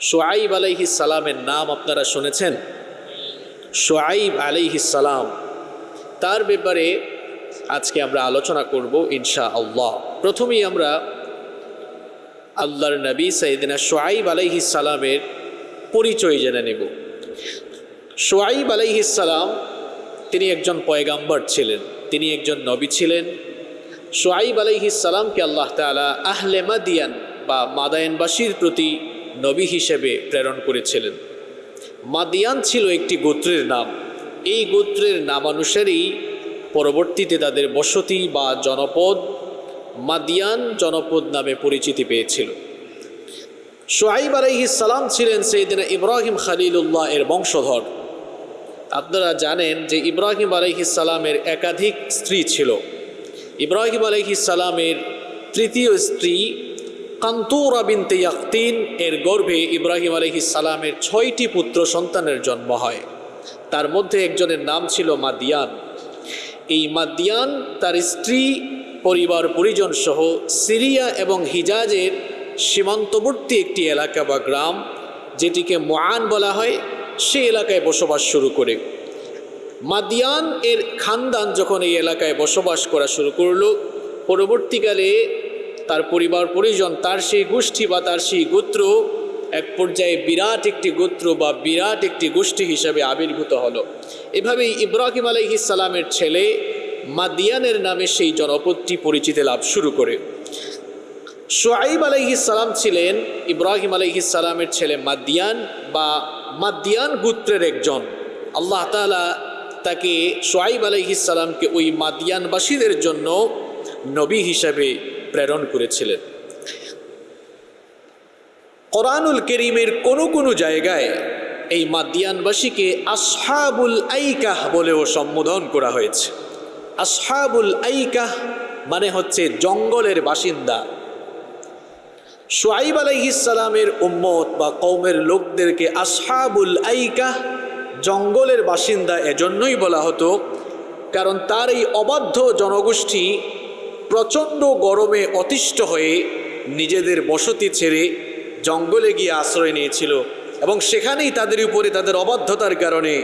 সোয়াইব আলাইহিস সালামের নাম আপনারা শুনেছেন? সোয়াইব আলাইহিস সালাম। তার ব্যাপারে আজকে আমরা আলোচনা করব ইনশা আল্লাহ প্রথমেই আমরা আল্লাহর নবী সাইদিনা সোয়াইব আলাইহিস সালামের পরিচয় জেনে নেব। সোয়াইব আলাইহিস সালাম তিনি একজন পয়গাম্বর ছিলেন, তিনি একজন নবী ছিলেন। সোয়াইব আলাইহিস সালামকে আল্লাহ তালা আহলে মাদিয়ান বা মাদায়নবাসীর প্রতি নবী হিসেবে প্রেরণ করেছিলেন। মাদিয়ান ছিল একটি গোত্রের নাম। এই গোত্রের নামানুসারেই পরবর্তীতে তাদের বসতি বা জনপদ মাদিয়ান জনপদ নামে পরিচিতি পেয়েছিল। সোহাইব সালাম ছিলেন সেইদিনা ইব্রাহিম খালিলুল্লাহ এর বংশধর। আপনারা জানেন যে ইব্রাহিম সালামের একাধিক স্ত্রী ছিল। ইব্রাহিম সালামের তৃতীয় স্ত্রী কান্তুরা বিনতে ইয়াক্তিন, এর গর্ভে ইব্রাহিম সালামের ছয়টি পুত্র সন্তানের জন্ম হয়। তার মধ্যে একজনের নাম ছিল মাদিয়ান। এই মাদিয়ান তার স্ত্রী, পরিবার পরিজন সহ সিরিয়া এবং হিজাজের সীমান্তবর্তী একটি এলাকা বা গ্রাম, যেটিকে মোয়ান বলা হয়, সে এলাকায় বসবাস শুরু করে। মাদিয়ান এর খানদান যখন এই এলাকায় বসবাস করা শুরু করল, পরবর্তীকালে তার পরিবার পরিজন, তার সেই গোষ্ঠী বা তার সেই গোত্র এক পর্যায়ে বিরাট একটি গোত্র বা বিরাট একটি গোষ্ঠী হিসাবে আবির্ভূত হলো। এভাবেই ইব্রাহিম সালামের ছেলে মাদিয়ানের নামে সেই জনপদটি পরিচিতি লাভ শুরু করে। সোয়াইব সালাম ছিলেন ইব্রাহিম সালামের ছেলে মাদিয়ান বা মাদিয়ান গোত্রের একজন। আল্লাহ তালা তাকে সোয়াইব সালামকে ওই মাদিয়ানবাসীদের জন্য নবী হিসাবে প্রেরণ করেছিলেন। কোরআনুল করিমের কোনো কোনো জায়গায় এই মাদিয়ানবাসীকে আসহাবুল আইকাহ বলেও সম্বোধন করা হয়েছে। আসহাবুল আইকাহ মানে হচ্ছে জঙ্গলের বাসিন্দা। সোয়াইব আলাইহিসালামের উম্মত বা কৌমের লোকদেরকে আসহাবুল আইকাহ জঙ্গলের বাসিন্দা এজন্যই বলা হতো, কারণ তার এই অবাধ্য জনগোষ্ঠী প্রচণ্ড গরমে অতিষ্ঠ হয়ে নিজেদের বসতি ছেড়ে জঙ্গলে গিয়ে আশ্রয় নিয়েছিল এবং সেখানেই তাদের উপরে তাদের অবাধ্যতার কারণে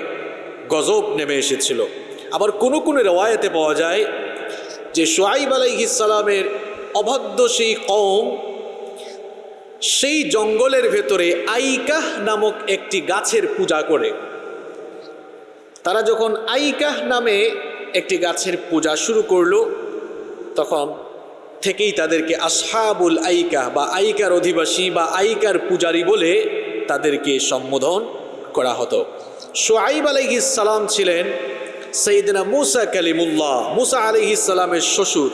গজব নেমে এসেছিল। আবার কোনো কোনো রেওয়ায়তে পাওয়া যায় যে সোয়াইব আলাইহিসালামের অবাধ্য সেই কম সেই জঙ্গলের ভেতরে আইকাহ নামক একটি গাছের পূজা করে। তারা যখন আইকাহ নামে একটি গাছের পূজা শুরু করল তখন থেকেই তাদেরকে আসহাবুল আইকা বা আইকার অধিবাসী বা আইকার পূজারী বলে তাদেরকে সম্বোধন করা হতো। সোয়াইব সালাম ছিলেন সঈদিনা মুসা কালিমুল্লাহ। মুসা সালামের শ্বশুর।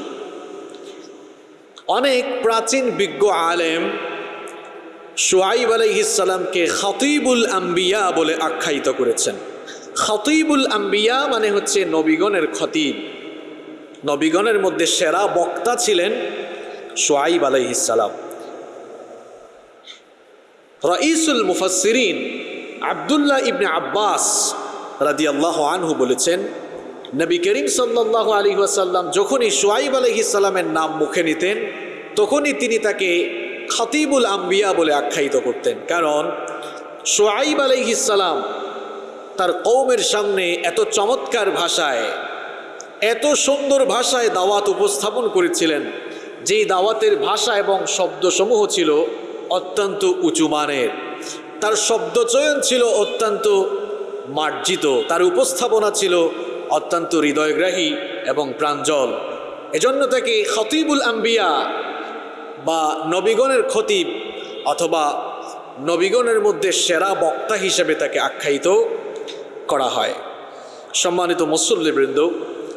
অনেক প্রাচীন বিজ্ঞ আলেম সোয়াইব সালামকে খতিবুল আম্বিয়া বলে আখ্যায়িত করেছেন। খতিবুল আম্বিয়া মানে হচ্ছে নবীগণের খতিব। নবীগণের মধ্যে সেরা বক্তা ছিলেন সোয়াইব আলাইহিসালাম রঈসুল মুফাসিরিন আবদুল্লাহ ইবনে আব্বাস রাদি আল্লাহ আনহু বলেছেন, নবী করিম সাল্লাহ আলী ওয়াসাল্লাম যখনই সোয়াইব আলহিসাল্লামের নাম মুখে নিতেন, তখনই তিনি তাকে খতিবুল আম্বিয়া বলে আখ্যায়িত করতেন। কারণ সোয়াইব আলহিসাল্লাম তার কৌমের সামনে এত চমৎকার ভাষায় এত সুন্দর ভাষায় দাওয়াত উপস্থাপন করেছিলেন, যেই দাওয়াতের ভাষা এবং শব্দসমূহ ছিল অত্যন্ত উঁচু মানের। তার শব্দচয়ন ছিল অত্যন্ত মার্জিত, তার উপস্থাপনা ছিল অত্যন্ত হৃদয়গ্রাহী এবং প্রাঞ্জল। এজন্য তাকে খতিবুল আম্বিয়া বা নবীগণের খতিব অথবা নবীগণের মধ্যে সেরা বক্তা হিসেবে তাকে আখ্যায়িত করা হয়। সম্মানিত মুসল্লিবৃন্দ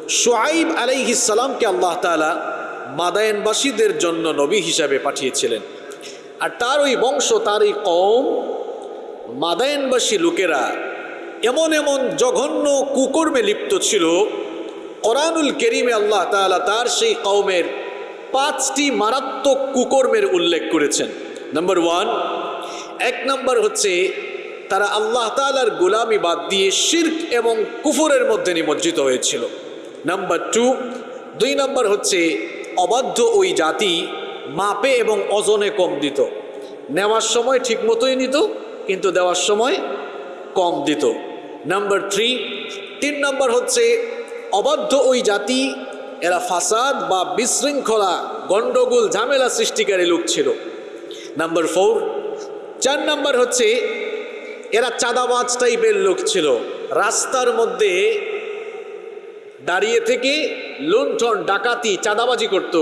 সোয়াইব আলাইহিসালামকে আল্লাহ তালা মাদায়নবাসীদের জন্য নবী হিসাবে পাঠিয়েছিলেন। আর তার ওই বংশ, তার এই কম মাদায়নবাসী লোকেরা এমন এমন জঘন্য কুকর্মে লিপ্ত ছিল, কোরআনুল কেরিমে আল্লাহ তালা তার সেই কৌমের পাঁচটি মারাত্মক কুকর্মের উল্লেখ করেছেন। নাম্বার ওয়ান, এক নম্বর হচ্ছে তারা আল্লাহ তালার গোলামি বাদ দিয়ে শির্ক এবং কুফরের মধ্যে নিমজ্জিত হয়েছিল। নাম্বার টু দুই নম্বর হচ্ছে অবাধ্য ওই জাতি মাপে এবং ওজনে কম দিত। নেওয়ার সময় ঠিক মতোই নিত, কিন্তু দেওয়ার সময় কম দিত। নাম্বার থ্রি তিন নম্বর হচ্ছে অবাধ্য ওই জাতি, এরা ফাসাদ বা বিশৃঙ্খলা, গণ্ডগোল, ঝামেলা সৃষ্টিকারী লোক ছিল। নাম্বার ফোর চার নাম্বার হচ্ছে এরা চাঁদাবাজ টাইপের লোক ছিল। রাস্তার মধ্যে দাঁড়িয়ে থেকে লুণ্ঠন, ডাকাতি, চাঁদাবাজি করত।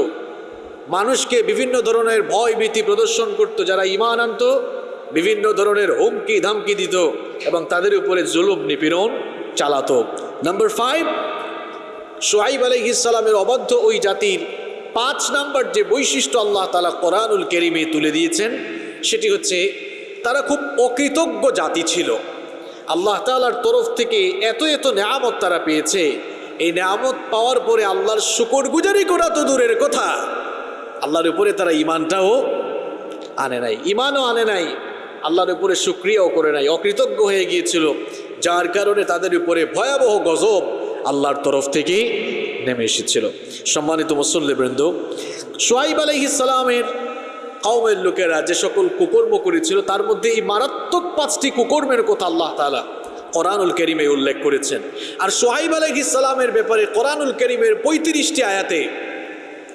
মানুষকে বিভিন্ন ধরনের ভয় ভীতি প্রদর্শন করত, যারা ইমান আনত, বিভিন্ন ধরনের হুমকি ধামকি দিত এবং তাদের উপরে জুলুম, নিপীড়ন চালাতো। নাম্বার ফাইভ সোহাইব আলহিসালামের অবাধ্য ওই জাতির পাঁচ নাম্বার যে বৈশিষ্ট্য আল্লাহ তালা কোরআনুল কেরিমে তুলে দিয়েছেন, সেটি হচ্ছে তারা খুব অকৃতজ্ঞ জাতি ছিল। আল্লাহ তালার তরফ থেকে এত এত নেয়ামত তারা পেয়েছে এই নেয়ামত পাওয়ার পরে আল্লাহর শুকর গুজারি করা তো দূরের কথা। আল্লাহর উপরে তারা ইমানটাও আনে নাই ইমানও আনে নাই, আল্লাহর উপরে সুক্রিয়াও করে নাই, অকৃতজ্ঞ হয়ে গিয়েছিল। যার কারণে তাদের উপরে ভয়াবহ গজব আল্লাহর তরফ থেকে নেমে এসেছিল। সম্মানিত মুসল্লিবৃন্দ সোয়াইব আলহিসালামের কওমের লোকেরা যে সকল কুকর্ম করেছিল, তার মধ্যে এই মারাত্মক পাঁচটি কুকর্মের কথা আল্লাহ তালা কোরআনুল করিমে উল্লেখ করেছেন। আর সোহাইব আলহিসালামের ব্যাপারে কোরআনুল করিমের পঁয়ত্রিশটি আয়াতে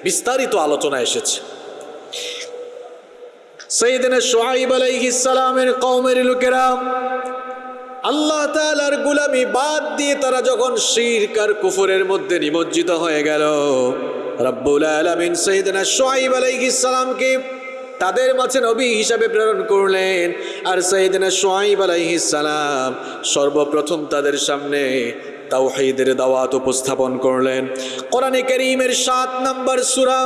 বিস্তারিত আলোচনা এসেছে। সৈদিনে সোহাইব আলাইহিসালামের কওমের লোকেরা আল্লাহ তালার গুলামি বাদ দিয়ে তারা যখন শিরকার কুফুরের মধ্যে নিমজ্জিত হয়ে গেল, রব্বুল আলমিন সৈদিনা সোহাইব আলাইহিসালামকে তাদের মাঝে নবী হিসাবে প্রেরণ করলেন। আর সাইদিনা সোহাইব আলাইহিসালাম সর্বপ্রথম তাদের সামনে তাও তাওহীদের দাওয়াত উপস্থাপন করলেন। কোরআনে করিমের সাত নম্বর সূরা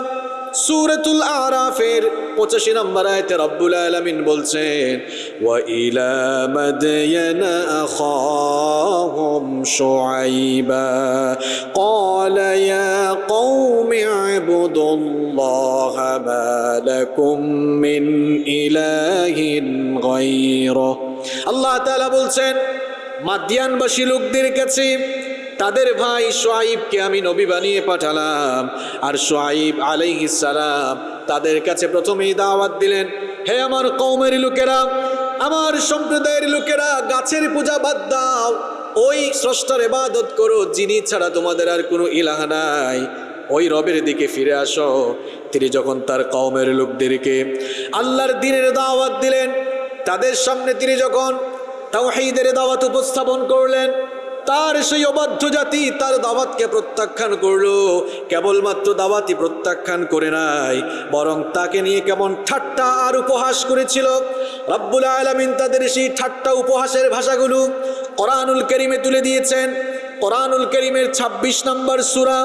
সূরাতুল আরাফের পঁচাশি নম্বর আয়তে রব্বুল আলামিন বলছেন ওয়া ইলা মাদয়ানা আখাহুম শুআইবা قال يا قوم اعبدوا الله ما لكم من إله غيره আল্লাহ তাআলা বলছেন মাদিয়ানবাসী লোকদের কাছে তাদের ভাই সোয়াইবকে আমি নবী বানিয়ে পাঠালাম। আর সোয়াইব সালাম তাদের কাছে প্রথমেই দাওয়াত দিলেন, হে আমার কৌমের লোকেরা, আমার সম্প্রদায়ের লোকেরা, গাছের পূজা বাদ দাও। ওই স্রষ্টার এবাদত করো, যিনি ছাড়া তোমাদের আর কোনো ইলাহা নাই। ওই রবের দিকে ফিরে আসো। তিনি যখন তার কওমের লোকদেরকে আল্লাহর দিনের দাওয়াত দিলেন, তাদের সামনে তিনি যখন তাওহীদের দাওয়াত উপস্থাপন করলেন তার সেই অবাধ্য জাতি তার দাওয়াতকে প্রত্যাখ্যান করল। কেবলমাত্র দাওয়াতই প্রত্যাখ্যান করে নাই, বরং তাকে নিয়ে কেমন ঠাট্টা আর উপহাস করেছিল। রব্বুল আলমিন তাদের সেই ঠাট্টা উপহাসের ভাষাগুলো কোরআনুল করিমে তুলে দিয়েছেন। কোরআনুল করিমের ২৬ নম্বর সুরা,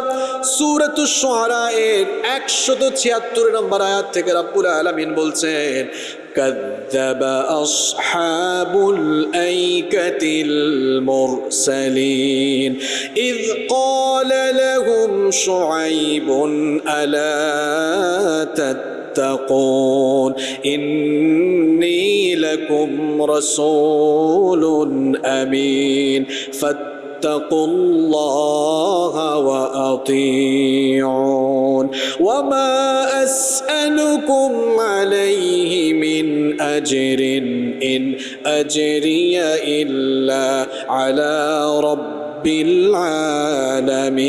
সুরতু সোহারা এর একশত ছিয়াত্তর নম্বর আয়াত থেকে রব্বুল আলমিন বলছেন كذب أصحاب الأيكة المرسلين. إذ قال لهم شعيب ألا تتقون؟ إني لكم رسول أمين. فاتقوا الله وأطيعون وما أسألكم عليه من أجر إن أجري إلا على رب العالمين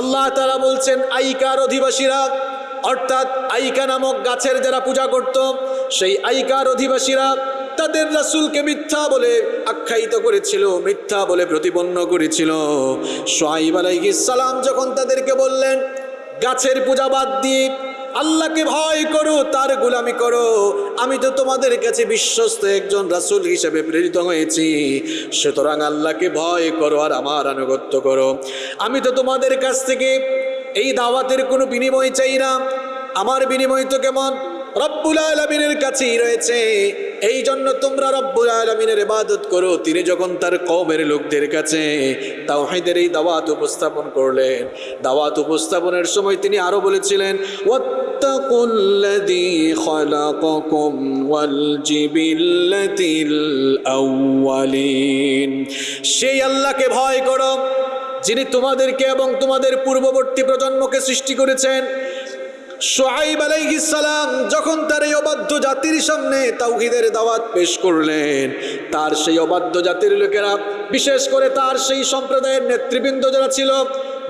আল্লাহ তারা বলছেন আইকার অধিবাসীরা অর্থাৎ আইকা নামক গাছের যারা পূজা করত সেই আইকার অধিবাসীরা তাদের রাসূলকে মিথ্যা বলে আখ্যায়িত করেছিল, মিথ্যা বলে প্রতিপন্ন করেছিল। সোহাইব সালাম যখন তাদেরকে বললেন, গাছের পূজা বাদ দিয়ে আল্লাহকে ভয় করো, তার গোলামি করো, আমি তো তোমাদের কাছে বিশ্বস্ত একজন রাসূল হিসেবে প্রেরিত হয়েছি, সুতরাং আল্লাহকে ভয় করো আর আমার আনুগত্য করো। আমি তো তোমাদের কাছ থেকে এই দাওয়াতের কোনো বিনিময় চাই না, আমার বিনিময় তো কেমন? রব্বুল আলমিনের কাছেই রয়েছে। এই জন্য তোমরা রব্বুল আলমিনের ইবাদত করো। তিনি যখন তার কমের লোকদের কাছে তাওহিদের এই দাওয়াত উপস্থাপন করলেন, দাওয়াত উপস্থাপনের সময় তিনি আরও বলেছিলেন সেই আল্লাহকে ভয় করো, যিনি তোমাদেরকে এবং তোমাদের পূর্ববর্তী প্রজন্মকে সৃষ্টি করেছেন। সোহাইব সালাম যখন তার এই অবাধ্য জাতির সামনে তাওহিদের দাওয়াত পেশ করলেন, তার সেই অবাধ্য জাতির লোকেরা, বিশেষ করে তার সেই সম্প্রদায়ের নেতৃবৃন্দ যারা ছিল,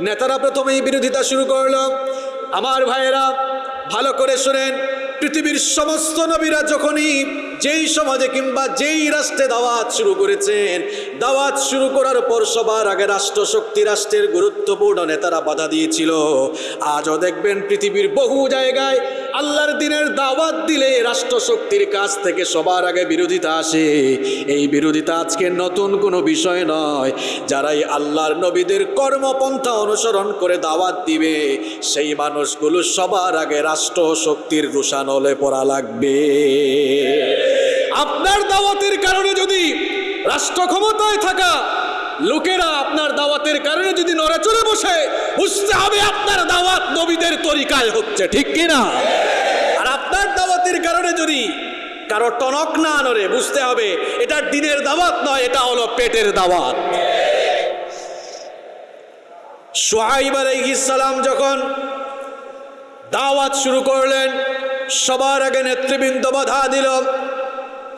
নেতারা প্রথমেই বিরোধিতা শুরু করল। আমার ভাইয়েরা, ভালো করে শোনেন, পৃথিবীর সমস্ত নবীরা যখনই যেই সমাজে কিংবা যেই রাষ্ট্রে দাওয়াত শুরু করেছেন, দাওয়াত শুরু করার পর সবার আগে রাষ্ট্রশক্তি, রাষ্ট্রের গুরুত্বপূর্ণ নেতারা বাধা দিয়েছিল। আজও দেখবেন পৃথিবীর বহু জায়গায় আল্লাহর দিনের দাওয়াত দিলে রাষ্ট্রশক্তির কাছ থেকে সবার আগে বিরোধিতা আসে। এই বিরোধিতা আজকে নতুন কোনো বিষয় নয়। যারাই আল্লাহর নবীদের কর্মপন্থা অনুসরণ করে দাওয়াত দিবে, সেই মানুষগুলো সবার আগে রাষ্ট্র শক্তির রোষানলে পড়া লাগবে। আপনার দাওয়াতের কারণে যদি রাষ্ট্র ক্ষমতায় থাকা লোকেরা আপনার দাওয়াতের কারণে যদি নড়ে চলে বসে, বুঝতে হবে আপনার দাওয়াত নবীদের তরিকায় হচ্ছে, ঠিক কিনা? আর আপনার দাওয়াতের কারণে যদি কারও টনক না নড়ে, বুঝতে হবে এটা দিনের দাওয়াত নয়, এটা হলো পেটের দাওয়াত। সোহাইব আলাইহিস সালাম যখন দাওয়াত শুরু করলেন, সবার আগে নেতৃবৃন্দ বাধা দিল।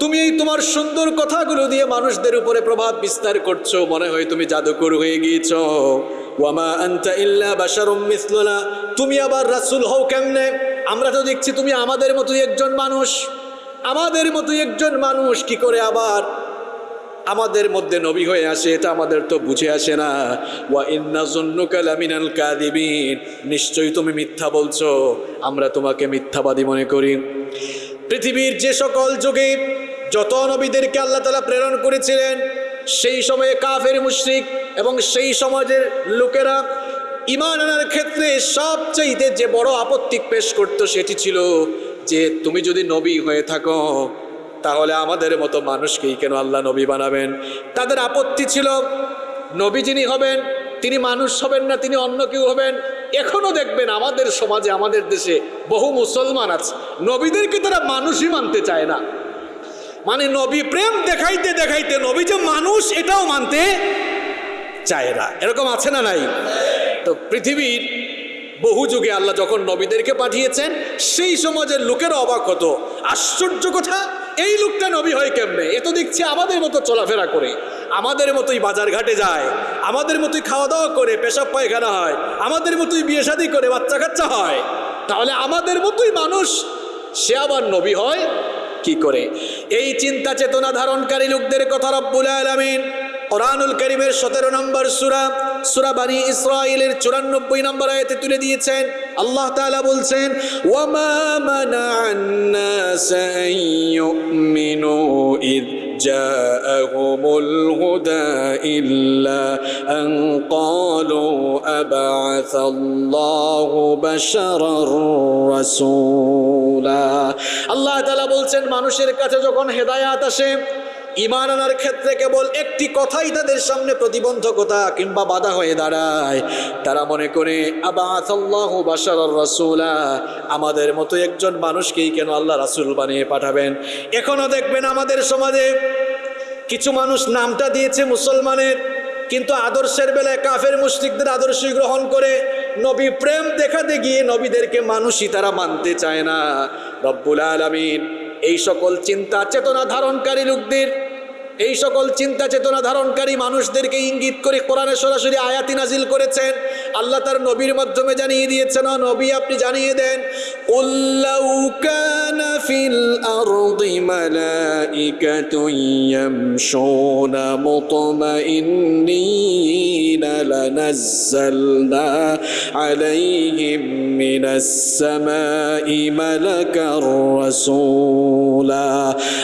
তুমি এই তোমার সুন্দর কথাগুলো দিয়ে মানুষদের উপরে প্রভাব বিস্তার করছ। মনে হয় তুমি জাদুকর হয়ে গিয়েছ। ওয়ামা আনতা ইল্লা বাশারুম মিসলুনা। তুমি আবার রাসূল হও কেমনে? আমরা তো দেখছি তুমি আমাদের মতোই একজন মানুষ। আমাদের মতোই একজন মানুষ, কি করে আবার আমাদের মধ্যে নবী হয়ে আসে? এটা আমাদের তো বুঝে আসে না। ওয়া ইন্না জন্নুকা লামিনাল কাদিবিন নিশ্চয়ই তুমি মিথ্যা বলছো। আমরা তোমাকে মিথ্যাবাদী মনে করি। পৃথিবীর যে সকল যুগে যত নবীদেরকে আল্লাহ তালা প্রেরণ করেছিলেন, সেই সময়ে কাফের, মুশরিক এবং সেই সমাজের লোকেরা ইমান আনার ক্ষেত্রে সবচাইতে যে বড় আপত্তি পেশ করত সেটি ছিল যে, তুমি যদি নবী হয়ে থাকো, তাহলে আমাদের মতো মানুষকেই কেন আল্লাহ নবী বানাবেন? তাদের আপত্তি ছিল, নবী যিনি হবেন, তিনি মানুষ হবেন না, তিনি অন্য কেউ হবেন। এখনও দেখবেন আমাদের সমাজে, আমাদের দেশে বহু মুসলমান আছে। নবীদেরকে তারা মানুষই মানতে চায় না। মানে নবী প্রেম দেখাইতে দেখাইতে নবী যে মানুষ, এটাও মানতে চায় না। এরকম আছে না নাই? তো পৃথিবীর বহু যুগে আল্লাহ যখন নবীদেরকে পাঠিয়েছেন, সেই সমাজের লোকের অবাক হতো। আশ্চর্য কথা, এই লোকটা নবী হয় কেমনে? এ তো দেখছি আমাদের মতো চলাফেরা করে, আমাদের মতোই বাজার ঘাটে যায়, আমাদের মতোই খাওয়া দাওয়া করে, পেশাব পায়খানা হয়, আমাদের মতোই বিয়ে শাদী করে বাচ্চা কাচ্চা হয়। তাহলে আমাদের মতোই মানুষ, সে আবার নবী হয় কি করে? এই চিন্তা চেতনা ধারণকারী লোকদের কথা রব্বুল আলমিন কোরআনুল করিমের সতেরো নম্বর সুরা সুরা বানি ইসরায়েলের চুরানব্বই নম্বর আয়তে তুলে দিয়েছেন। আল্লাহ তালা বলছেন ওয়ামা মানা ইদ جاءهم الهدى إلا أن قالوا أبعث الله بشرا رسولا আল্লাহ তাআলা বলছেন মানুষের কাছে যখন হেদায়াত আসে ইমান আনার ক্ষেত্রে কেবল একটি কথাই তাদের সামনে প্রতিবন্ধকতা কিংবা বাধা হয়ে দাঁড়ায়। তারা মনে করে আমাদের মতো একজন মানুষকেই কেন আল্লাহ রাসুল বানিয়ে পাঠাবেন? এখনও দেখবেন আমাদের সমাজে কিছু মানুষ নামটা দিয়েছে মুসলমানের, কিন্তু আদর্শের বেলায় কাফের মুশরিকদের আদর্শই গ্রহণ করে নবী প্রেম দেখাতে গিয়ে নবীদেরকে মানুষই তারা মানতে চায় না। রব্বুল আলমিন, এই সকল চিন্তা, চেতনা ধারণকারী লোকদের এই সকল চিন্তা চেতনা ধারণকারী মানুষদেরকে ইঙ্গিত করে কোরআনে সরাসরি আয়াতি নাজিল করেছেন। আল্লাহ তার নবীর মাধ্যমে জানিয়ে দিয়েছেন "ও নবী, আপনি জানিয়ে দেন ফিল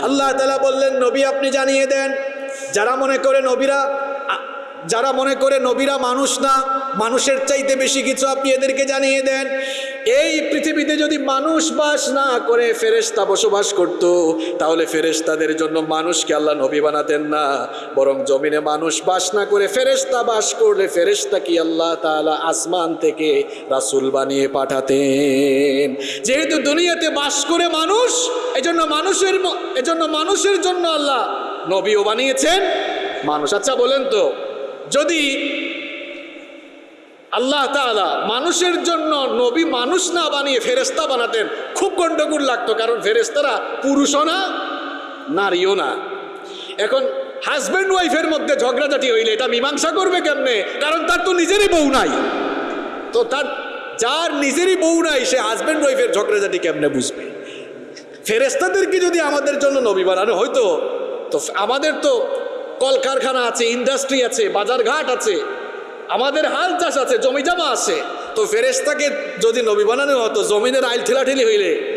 আল্লাহ বললেন, নবী, আপনি জানিয়ে দেন যারা মনে করে নবীরা যারা মনে করে নবীরা মানুষ না, মানুষের চাইতে বেশি কিছু আপনি এদেরকে জানিয়ে দেন। এই পৃথিবীতে যদি মানুষ বাস না করে, ফেরেশতা বসবাস করত, তাহলে ফেরেশতাদের জন্য মানুষকে আল্লাহ নবী বানাতেন না। বরং জমিনে মানুষ বাস না করে, ফেরেশতা বাস করলে ফেরেশতা কি আল্লাহ তাআলা আসমান থেকে রাসূল বানিয়ে পাঠাতেন। যেহেতু দুনিয়াতে বাস করে মানুষ, এজন্য মানুষের এজন্য মানুষের জন্য আল্লাহ নবীও বানিয়েছেন। মানুষ আচ্ছা বলেন তো, যদি আল্লাহ তাআলা মানুষের জন্য নবী মানুষ না বানিয়ে ফেরেস্তা বানাতেন, খুব গন্ডগোল লাগতো, কারণ ফেরেস্তারা পুরুষও না, নারীও না। এখন হাজব্যান্ড ওয়াইফের মধ্যে ঝগড়াঝাটি হইলে এটা মীমাংসা করবে কেমনে? কারণ তার তো নিজেরই বউ নাই। তো তার, যার নিজেরই বউ নাই, সে হাজব্যান্ড ওয়াইফের ঝগড়াঝাটি কেমনে বুঝবে? ফেরেস্তাদেরকে যদি আমাদের জন্য নবী বানানো হয়তো তো আমাদের তো কলকারখানা আছে ইন্ডাস্ট্রি আছে, বাজারঘাট আছে, আমাদের হাল চাষ আছে, জমি জমা আছে। তো ফেরেস্তাকে যদি নবী বানানো হতো, জমিনের আইল ঠেলাঠেলি হইলে,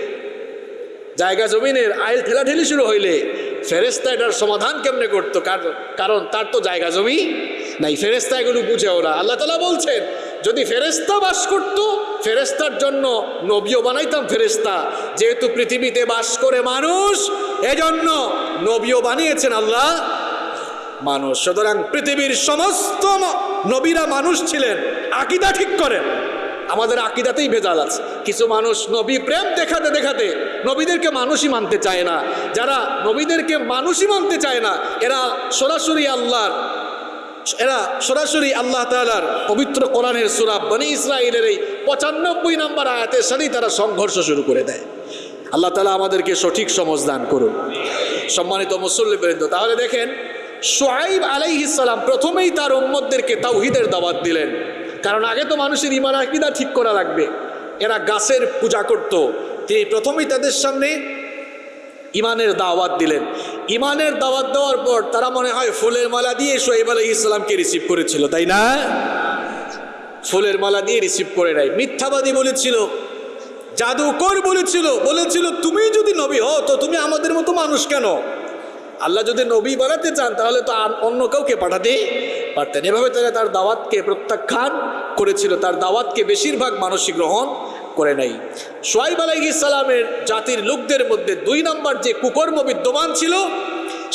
জায়গা জমিনের আইল ঠেলাঠেলি শুরু হইলে ফেরেস্তা এটার সমাধান কেমনে করতো? কার- কারণ তার তো জায়গা জমি নাই। ফেরেস্তা এগুলো বুঝে ওরা। আল্লাহ তালা বলছেন যদি ফেরেস্তা বাস করতো ফেরেস্তার জন্য নবীও বানাইতাম ফেরেস্তা যেহেতু পৃথিবীতে বাস করে মানুষ, এজন্য নবীও বানিয়েছেন আল্লাহ। মানুষ, সুতরাং পৃথিবীর সমস্ত নবীরা মানুষ ছিলেন, আকিদা ঠিক করেন। আমাদের আকিদাতেই ভেজাল আছে। কিছু মানুষ নবী প্রেম দেখাতে দেখাতে নবীদেরকে মানুষই মানতে চায় না। যারা নবীদেরকে মানুষই মানতে চায় না, এরা সরাসরি আল্লাহর এরা সরাসরি আল্লাহ তাআলার পবিত্র কোরআনের সুরা বনি ইসরায়েলের এই পঁচানব্বই নম্বর আয়াতের সাথেই তারা সংঘর্ষ শুরু করে দেয়। আল্লাহ তালা আমাদেরকে সঠিক সমজ দান করুন। সম্মানিত মুসল্লিবৃন্দ তাহলে দেখেন সোহাইব আলাইহিসাল্লাম প্রথমেই তার উম্মদদেরকে তাওহিদের দাওয়াত দিলেন। কারণ আগে তো মানুষের ইমান আকিদা ঠিক করা লাগবে। এরা গাছের পূজা করত। তিনি প্রথমেই তাদের সামনে ইমানের দাওয়াত দিলেন। ইমানের দাওয়াত দেওয়ার পর তারা মনে হয় ফুলের মালা দিয়ে সোহেব আলহ ইসলামকে রিসিভ করেছিল, তাই না? ফুলের মালা দিয়ে রিসিভ করে নেয় মিথ্যাবাদী বলেছিল, জাদুকর বলেছিল বলেছিল, তুমি যদি নবী হও, তো তুমি আমাদের মতো মানুষ কেন? আল্লাহ যদি নবী বানাতে চান, তাহলে তো অন্য কাউকে পাঠাতে পারতেন। এভাবে তারা তার দাওয়াতকে প্রত্যাখ্যান করেছিল। তার দাওয়াতকে বেশিরভাগ মানুষই গ্রহণ করে নাই। সোয়াইব সালামের জাতির লোকদের মধ্যে দুই নম্বর যে কুকর্ম বিদ্যমান ছিল,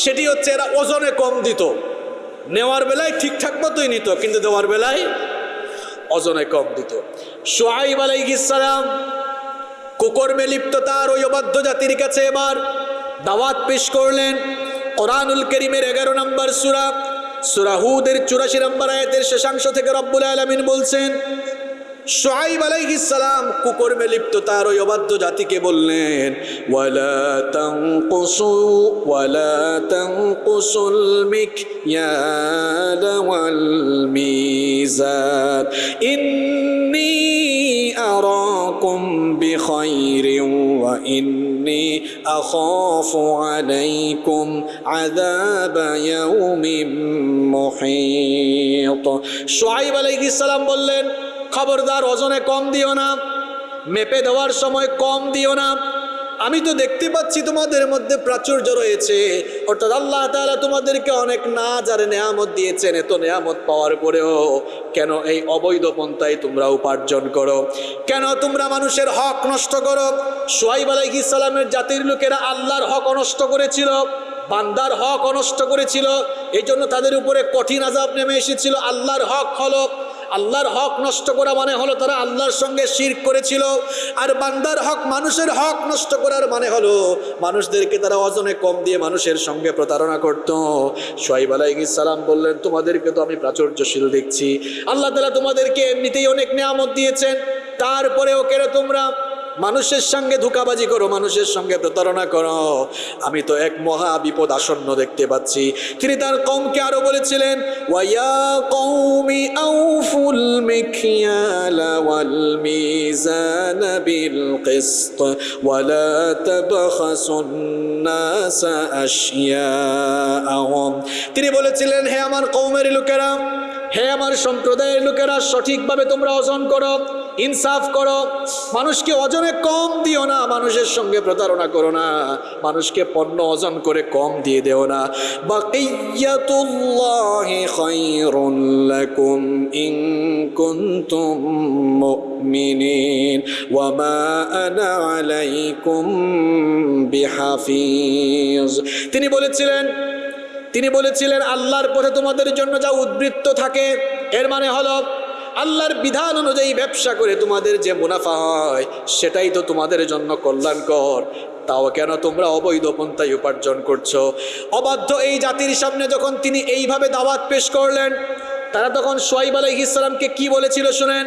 সেটি হচ্ছে এরা ওজনে কম দিত। নেওয়ার বেলায় ঠিকঠাক মতোই নিত, কিন্তু দেওয়ার বেলায় ওজনে কম দিত। আলাইহিস সালাম কুকর্মে লিপ্ত তার ওই অবাধ্য জাতির কাছে এবার দাওয়াত পেশ করলেন। কোরআনুল করিমের এগারো নম্বর সুরা সুরাহুদের চুরাশি নম্বর আয়াতের শেষাংশ থেকে রব্বুল আলমিন বলছেন সোহাইব আলাইহিস সালাম কুকর্মে লিপ্ত তার ওই অবাধ্য জাতিকে বললেন, ওয়ালা তানকুসু, ওয়ালা তানকুসুল মিকয়াল ওয়াল মিজান। ইন্নী আরাকুম বিখাইরিন ওয়া ইন্নী আখাফু আলাইকুম আযাব ইয়াউমিন মুহীত। সোহাইব আলাইহিস সালাম বললেন খবরদার ওজনে কম দিও না, মেপে দেওয়ার সময় কম দিও না। আমি তো দেখতে পাচ্ছি তোমাদের মধ্যে প্রাচুর্য রয়েছে। অর্থাৎ আল্লাহ তাআলা তোমাদেরকে অনেক না আর নেয়ামত দিয়েছেন, এত নেয়ামত পাওয়ার পরেও কেন এই অবৈধ পন্থায় তোমরা উপার্জন করো? কেন তোমরা মানুষের হক নষ্ট করো? সোহাইব আলাইহিস সালামের জাতির লোকেরা আল্লাহর হক নষ্ট করেছিল, বান্দার হক অনষ্ট করেছিল এই জন্য তাদের উপরে কঠিন আজাব নেমে এসেছিল। আল্লাহর হক হলো আল্লাহর হক নষ্ট করা মানে হলো তারা আল্লাহর সঙ্গে শির করেছিল, আর বান্দার হক মানুষের হক নষ্ট করার মানে হলো মানুষদেরকে তারা অজনে কম দিয়ে মানুষের সঙ্গে প্রতারণা করত। সোহাইব সালাম বললেন, তোমাদেরকে তো আমি প্রাচুর্যশীল দেখছি। আল্লাহ তালা তোমাদেরকে এমনিতেই অনেক নিয়ামত দিয়েছেন। তারপরেও কেন তোমরা মানুষের সঙ্গে ধোকাবাজি করো, মানুষের সঙ্গে প্রতারণা করো। আমি তো এক মহা বিপদ আসন্ন দেখতে পাচ্ছি। তিনি তার কমকে আরও বলেছিলেন কৌমি তিনি বলেছিলেন, হে আমার কৌমের লোকেরা, হে আমার সম্প্রদায়ের লোকেরা, সঠিকভাবে তোমরা ওজন করো। ইনসাফ করো। মানুষকে ওজনে কম দিও না, মানুষের সঙ্গে প্রতারণা করো না। মানুষকে পণ্য ওজন করে কম দিয়ে দেও না। তিনি বলেছিলেন তিনি বলেছিলেন, আল্লাহর পথে তোমাদের জন্য যা উদ্বৃত্ত থাকে, এর মানে হলো আল্লাহর বিধান অনুযায়ী ব্যবসা করে তোমাদের যে মুনাফা হয়, সেটাই তো তোমাদের জন্য কল্যাণকর। তাও কেন তোমরা অবৈধ পন্থায় উপার্জন করছ? অবাধ্য এই জাতির সামনে যখন তিনি এইভাবে দাওয়াত পেশ করলেন, তারা তখন সোয়াইব আলাইহিস সালামকে কি বলেছিল শুনেন?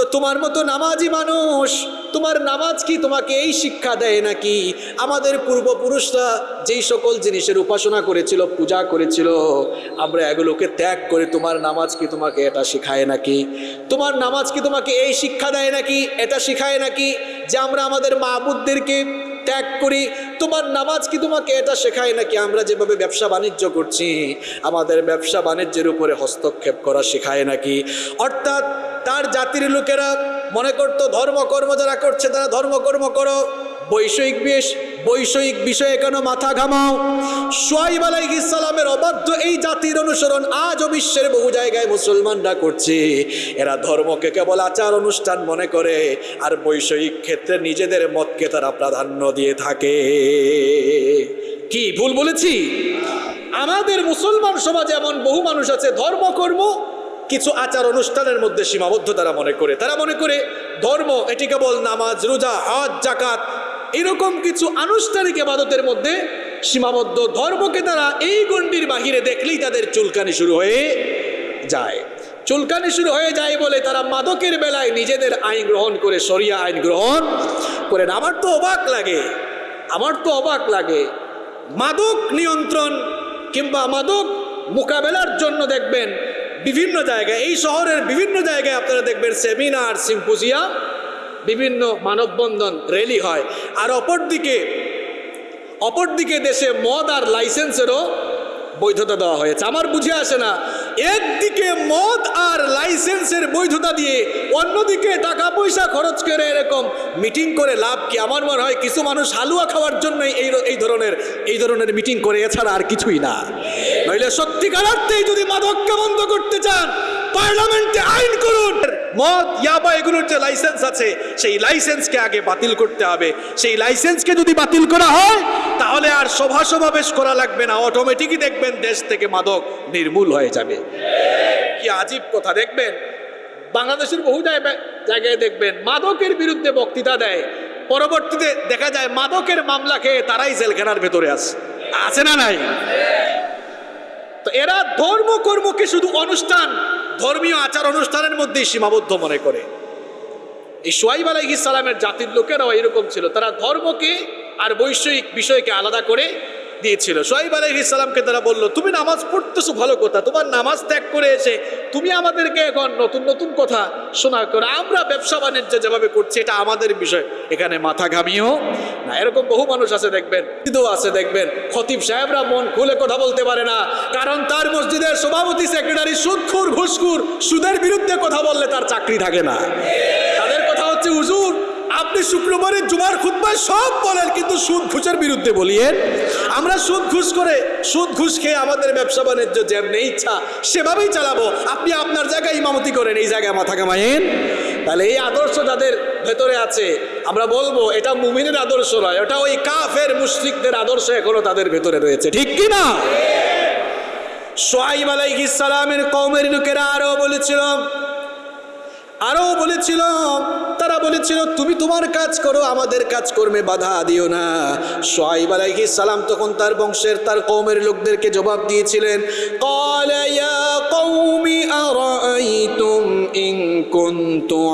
তো তোমার মতো নামাজি মানুষ, তোমার নামাজ কি তোমাকে এই শিক্ষা দেয় নাকি? আমাদের পূর্বপুরুষরা যেই সকল জিনিসের উপাসনা করেছিল, পূজা করেছিল, আমরা এগুলোকে ত্যাগ করে তোমার নামাজ কি তোমাকে এটা শেখায় নাকি? তোমার নামাজ কি তোমাকে এই শিক্ষা দেয় নাকি, এটা শেখায় নাকি? যে আমরা আমাদের মাহবুদদেরকে ত্যাগ করি, তোমার নামাজ কি তোমাকে এটা শেখায় নাকি আমরা যেভাবে ব্যবসা বাণিজ্য করছি, আমাদের ব্যবসা বাণিজ্যের উপরে হস্তক্ষেপ করা শেখায় নাকি? অর্থাৎ তার জাতির লোকেরা মনে করতো, ধর্মকর্ম যারা করছে তারা ধর্মকর্ম করো। বৈষয়িক বেশ বৈষয়িক বিষয়ে কেন মাথা ঘামাও? সোয়াইব আলাইহিস সালামের অবাধ্য এই জাতির অনুসরণ আজও বিশ্বের বহু জায়গায় মুসলমানরা করছে। এরা ধর্মকে কেবল আচার অনুষ্ঠান মনে করে, আর বৈষয়িক ক্ষেত্রে নিজেদের মতকে তারা প্রাধান্য দিয়ে থাকে। কি, ভুল বলেছি? আমাদের মুসলমান সমাজে এমন বহু মানুষ আছে, ধর্মকর্ম, কিছু আচার অনুষ্ঠানের মধ্যে সীমাবদ্ধ তারা মনে করে। তারা মনে করে ধর্ম, এটি কেবল নামাজ, রোজা, হজ জাকাত এরকম কিছু আনুষ্ঠানিক এবাদতের মধ্যে সীমাবদ্ধ ধর্মকে তারা এই গণ্ডির বাহিরে দেখলেই তাদের চুলকানি শুরু হয়ে যায়। চুলকানি শুরু হয়ে যায় বলে তারা মাদকের বেলায় নিজেদের আইন গ্রহণ করে সরিয়া আইন গ্রহণ করেন। আমার তো অবাক লাগে, আমার তো অবাক লাগে। মাদক নিয়ন্ত্রণ কিংবা মাদক মোকাবেলার জন্য দেখবেন বিভিন্ন জায়গায়, এই শহরের বিভিন্ন জায়গায় আপনারা দেখবেন সেমিনার, সিম্পোজিয়াম বিভিন্ন মানববন্ধন র্যালি হয়। আর অপরদিকে অপরদিকে দেশে মদ আর লাইসেন্সেরও বৈধতা দেওয়া হয়েছে। আমার বুঝে আসে না, একদিকে মদ আর লাইসেন্সের বৈধতা দিয়ে অন্যদিকে টাকা পয়সা খরচ করে এরকম মিটিং করে লাভ কি? আমার মনে হয় কিছু মানুষ হালুয়া খাওয়ার জন্যই এই এই ধরনের এই ধরনের মিটিং করে, এছাড়া আর কিছুই না। নইলে সত্যিকার অর্থেই যদি মাদককে বন্ধ করতে চান পার্লামেন্টে আইন করুন। মদ, ইয়াবা এগুলোর যে লাইসেন্স আছে, সেই লাইসেন্সকে আগে বাতিল করতে হবে। সেই লাইসেন্সকে যদি বাতিল করা হয়, তাহলে আর সভা সমাবেশ করা লাগবে না। অটোমেটিকই দেখবেন দেশ থেকে মাদক নির্মূল হয়ে যাবে। কি আজীব কথা, দেখবেন? বাংলাদেশের বহু জায়গায় দেখবেন, মাদকের বিরুদ্ধে বক্তৃতা দেয়। পরবর্তীতে দেখা যায়, মাদকের মামলা খেয়ে তারাই জেলখানার ভেতরে আছে। আছে না নাই? তো এরা ধর্ম কর্মকে শুধু অনুষ্ঠান? ধর্মীয় আচার অনুষ্ঠানের মধ্যেই সীমাবদ্ধ মনে করে। এই সোয়াইব আলাইহিস সালামের জাতির লোকেরাও এরকম ছিল। তারা ধর্মকে আর বৈষয়িক বিষয়কে আলাদা করে দিয়েছিল। সোয়াইব আলাইহি সালামকে তারা বলল, তুমি নামাজ পড়তেছো ভালো কথা, তোমার নামাজ ত্যাগ করে এসে তুমি আমাদেরকে এখন নতুন নতুন কথা শোনা করো, আমরা ব্যবসা বাণিজ্য যেভাবে করছি, এটা আমাদের বিষয়। এখানে মাথা ঘামিয়েও না। এরকম বহু মানুষ আছে, দেখবেন। আছে, দেখবেন। খতিব সাহেবরা মন খুলে কথা বলতে পারে না। কারণ তার মসজিদের সভাপতি, সেক্রেটারি সুদখুর, ঘুষখুর, সুদের বিরুদ্ধে কথা বললে তার চাকরি থাকে না। তাদের কথা হচ্ছে, হুজুর আপনি শুক্রবারের জুমার খুতবায় সব বলেন, কিন্তু সুদ ঘুষের বিরুদ্ধে বলিয়েন। আমরা সুদ ঘুষ করে, সুদ ঘুষ খেয়ে আমাদের ব্যবসা বাণিজ্য যেমনি ইচ্ছা সেভাবেই চালাবো। আপনি আপনার জায়গায় ইমামতি করেন, এই জায়গায় মাথা কামাইন তাহলে এই আদর্শ যাদের ভেতরে আছে, আমরা বলব, এটা মুমিনের আদর্শ নয় ওটা ওই কাফের মুশরিকদের আদর্শ এখনও তাদের ভেতরে রয়েছে। ঠিক কি না? সোয়াইব আলাইহিস সালামের কওমের লোকেরা আরও বলেছিল আরও বলেছিল, তারা বলেছিল, তুমি তোমার কাজ করো, আমাদের কাজকর্মে বাধা দিও না। সোহাইব আলাইহি সালাম তখন তার বংশের, তার কৌমের লোকদেরকে জবাব দিয়েছিলেন কলায়া কৌমি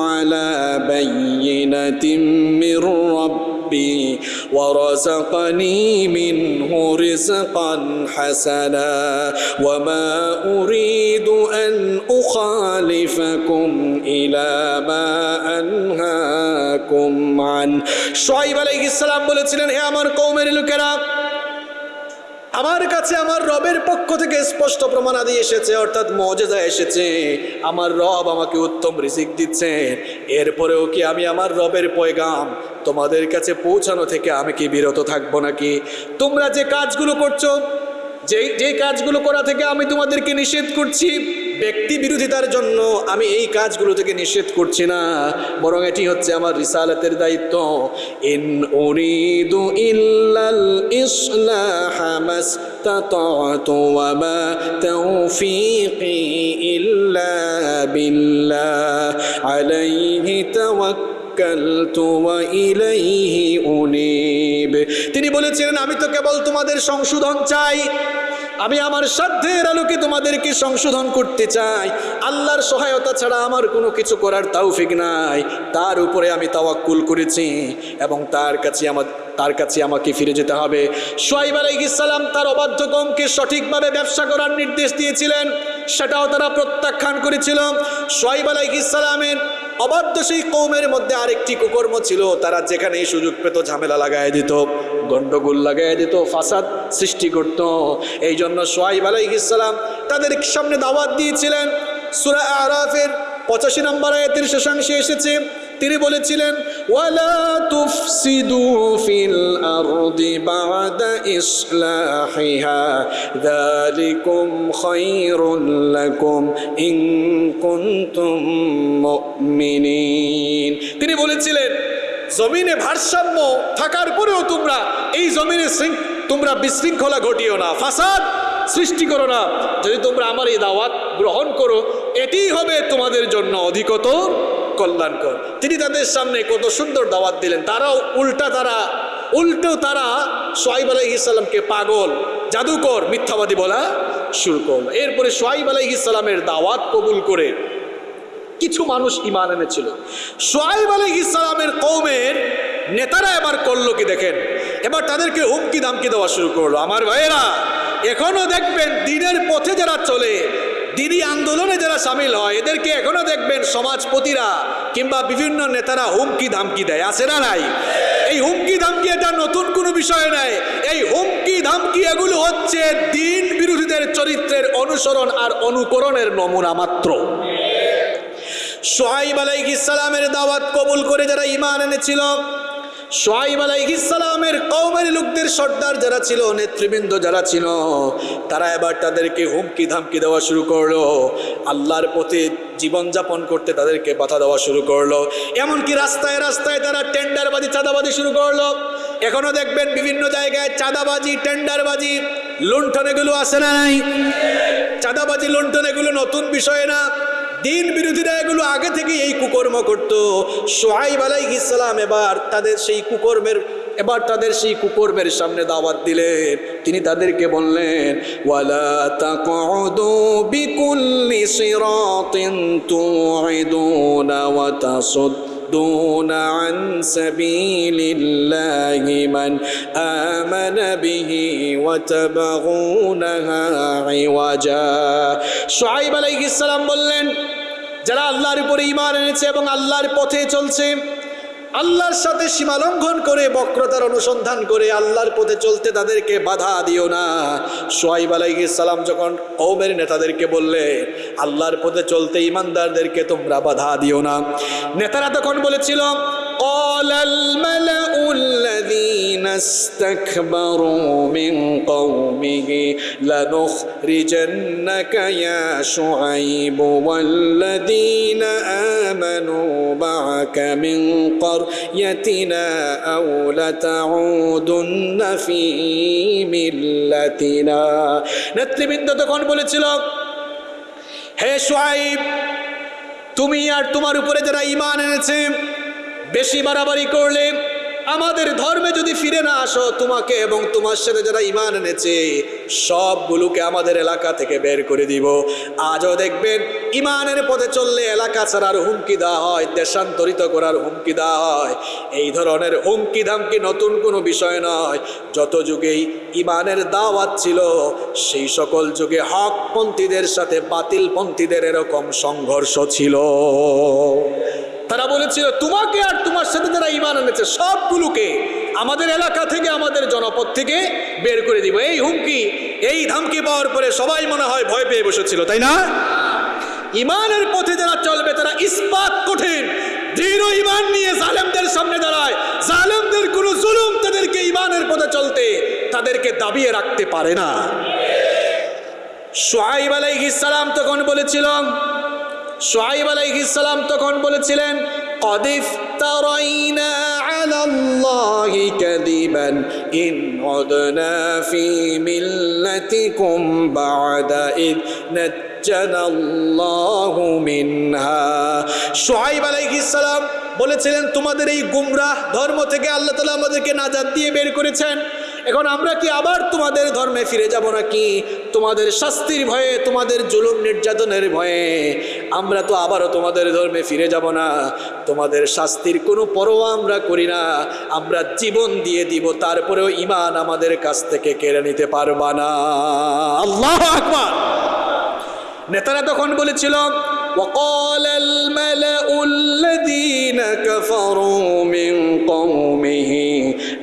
আলা বাইয়িনাতিম মির রাব্বি। ورزقني منه رزقا حسنا وما أريد أن أخالفكم إلى ما أنهاكم عنه شعيب عليه السلام বলেছিলেন হে আমার কওমের লোকেরা আমার কাছে আমার রবের পক্ষ থেকে স্পষ্ট প্রমাণাদি এসেছে অর্থাৎ মজেজা এসেছে আমার রব আমাকে উত্তম রিজিক দিচ্ছে এরপরেও কি আমি আমার রবের পয়গাম তোমাদের কাছে পৌঁছানো থেকে আমি কি বিরত থাকব নাকি? তোমরা যে কাজগুলো করছ যেই যেই কাজগুলো করা থেকে আমি তোমাদেরকে নিষেধ করছি, ব্যক্তি বিরোধিতার জন্য আমি এই কাজগুলো থেকে নিষেধ করছি না। বরং এটি হচ্ছে আমার রিসালাতের দায়িত্ব। ইন উরিদু ইল্লাল ইসলাহ মাস্তাতাতু তাওফীকি ইল্লা বিল্লাহ আলাইহি তাওয়াক্কালতু তিনি বলেছিলেন আমি তো কেবল তোমাদের সংশোধন চাই। আমি আমার সাধ্যের আলোকে তোমাদেরকে সংশোধন করতে চাই। আল্লাহর সহায়তা ছাড়া আমার কোনো কিছু করার তৌফিক নাই। তার উপরে আমি তাওয়াক্কুল করেছি এবং তার কাছে আমার, তার কাছে আমাকে ফিরে যেতে হবে। সোয়াইব আলাইহিসসালাম তার অবাধ্য কমকে সঠিকভাবে ব্যবসা করার নির্দেশ দিয়েছিলেন। সেটাও তারা প্রত্যাখ্যান করেছিল। সোয়াইব আলাইহিসসালামের অবাধ্য সেই কৌমের মধ্যে আরেকটি কুকর্ম ছিল, তারা যেখানেই সুযোগ পেত ঝামেলা লাগাই দিত। গন্ডগোল লাগাই দিত, ফাসাদ সৃষ্টি করত। এই জন্য সোয়াইব আলাইহিসসালাম তাদের সামনে দাওয়াত দিয়েছিলেন। সুরা আরাফের পঁচাশি নম্বর আয়াতের শেষাংশে এসেছে। তিনি বলেছিলেন, ওয়ালা তুফসিদু ফিল আরদি বাদা ইসলাহিহা, যালিকুম খায়রুল লাকুম ইন কুনতুম মুমিনিন। তিনি বলেছিলেন জমিনে ভারসাম্য থাকার পরেও তোমরা এই জমিনে তোমরা বিশৃঙ্খলা ঘটিও না, ফাসাদ সৃষ্টি করো না। যদি তোমরা আমার এই দাওয়াত গ্রহণ করো এটিই হবে তোমাদের জন্য অধিকতর কল্যাণকর। তিনি তাদের সামনে কত সুন্দর দাওয়াত দিলেন। তারাও উল্টা তারা, উল্টো তারা সোয়াইব আলাইহিসাল্লামকে পাগল, জাদুকর, মিথ্যাবাদী বলা শুরু করল। এরপরে সোয়াইব আলাইহিসাল্লামের দাওয়াত কবুল করে কিছু মানুষ ইমান এনেছিল। সোয়াইব আলী ইসলামের কৌমের নেতারা এবার করল কি দেখেন। এবার তাদেরকে হুমকি দামকি দেওয়া শুরু করল। আমার ভাইয়েরা, এখনও দেখবেন দিনের পথে যারা চলে দিদি আন্দোলনে যারা সামিল হয়, এদেরকে এখনও দেখবেন সমাজপতিরা কিংবা বিভিন্ন নেতারা হুমকি ধামকি দেয়। আছে না নাই? এই হুমকি ধামকি এটা নতুন কোনো বিষয় নাই। এই হুমকি ধামকি এগুলো হচ্ছে দিন বিরোধীদের চরিত্রের অনুসরণ আর অনুকরণের নমুনা মাত্র। সোহাইব আলাইহিসালামের দাওয়াত কবুল করে যারা ইমান এনেছিল, সোহাইব আলাইহিসালামের কৌমের লোকদের সর্দার যারা ছিল, নেতৃবৃন্দ যারা ছিল, তারা এবার তাদেরকে হুমকি ধামকি দেওয়া শুরু করল। আল্লাহর পথে জীবনযাপন করতে তাদেরকে বাধা দেওয়া শুরু করল। এমনকি রাস্তায় রাস্তায় তারা টেন্ডারবাজি, চাঁদাবাজি শুরু করল। এখনও দেখবেন বিভিন্ন জায়গায় চাঁদাবাজি, টেন্ডারবাজি লুণ্ঠন এগুলো আসে না নাই? চাঁদাবাজি লুণ্ঠন এগুলো নতুন বিষয় না। দিন বিরোধীরা এগুলো আগে থেকে এই কুকর্ম করত। সোহাইব আলাইহিস ইসলাম এবার তাদের সেই কুকর্মের, এবার তাদের সেই কুকর্মের সামনে দাওয়াত দিলেন। তিনি তাদেরকে বললেন, ওয়ালা তাকউদু তাসুদ্দুন عن سبيل الله من آمن به وتبغونها عوجا شعيب عليه السلام বললেন যারা আল্লাহর উপরে ইমান এনেছে এবং আল্লাহর পথে চলছে আল্লাহর সাথে সীমালঙ্ঘন করে, বক্রতার অনুসন্ধান করে আল্লাহর পথে চলতে তাদেরকে বাধা দিও না। সোয়াইব সালাম যখন কৌমের নেতাদেরকে বললে, আল্লাহর পথে চলতে ইমানদারদেরকে তোমরা বাধা দিও না। নেতারা তখন বলেছিল অলল الذين استكبروا من قومه لنخرجنك يا شعيب والذين آمنوا معك من قريتنا أو لتعودن في ملتنا নেতৃবৃন্দ তখন বলেছিল হে সোয়াইব তুমি আর তোমার উপরে যারা ইমান এনেছে বেশি বাড়াবাড়ি করলে আমাদের ধর্মে যদি ফিরে না আসো, তোমাকে এবং তোমার সাথে যারা ইমান এনেছে, সবগুলোকে আমাদের এলাকা থেকে বের করে দিব। আজও দেখবেন ইমানের পথে চললে এলাকা ছাড়ার হুমকি দেওয়া হয়, দেশান্তরিত করার হুমকি দেওয়া হয়। এই ধরনের হুমকি ধামকি নতুন কোনো বিষয় নয়। যত যুগেই ইমানের দাওয়াত ছিল, সেই সকল যুগে হকপন্থীদের সাথে বাতিলপন্থীদের এরকম সংঘর্ষ ছিল। তারা বলেছিল, তোমাকে আর তোমার সাথে যারা ইমান এনেছে লোকগুলোকে আমাদের এলাকা থেকে, আমাদের জনপদ থেকে বের করে দিব। এই হুমকি, এই ধামকি পাওয়ার পরে সবাই মনে হয় ভয় পেয়ে বসেছিল, তাই না? ইমানের পথে যারা চলবে, তারা ইস্পাত কঠিন। দৃঢ় ইমান নিয়ে জালেমদের সামনে দাঁড়ায়। জালেমদের কোনো জুলুম তাদেরকে ইমানের পথে চলতে তাদেরকে দাবিয়ে রাখতে পারে না। সোহাইব আলাইহিসালাম তখন বলেছিল সোহাইব আলাইহিসালাম তখন বলেছিলেন কদিফ তরাইনা على الله كذبا إن عدنا في ملتكم بعد إذ نجنا الله منها সোহাইব আলাইহিস সালাম বলেছিলেন তোমাদের এই গুমরাহ ধর্ম থেকে আল্লাহ তালা আমাদেরকে নাজাদ দিয়ে বের করেছেন এখন আমরা কি আবার তোমাদের ধর্মে ফিরে যাব নাকি তোমাদের শাস্তির ভয়ে তোমাদের জুলুম নির্যাতনের ভয়ে আমরা তো আবারও তোমাদের ধর্মে ফিরে যাব না তোমাদের শাস্তির কোনো পরোয়া আমরা করি না আমরা জীবন দিয়ে দিব তারপরেও ইমান আমাদের কাছ থেকে কেড়ে নিতে পারবা না আল্লাহ আকবার নেতারা তখন বলেছিল وقال الملأ الذين كفروا من قومه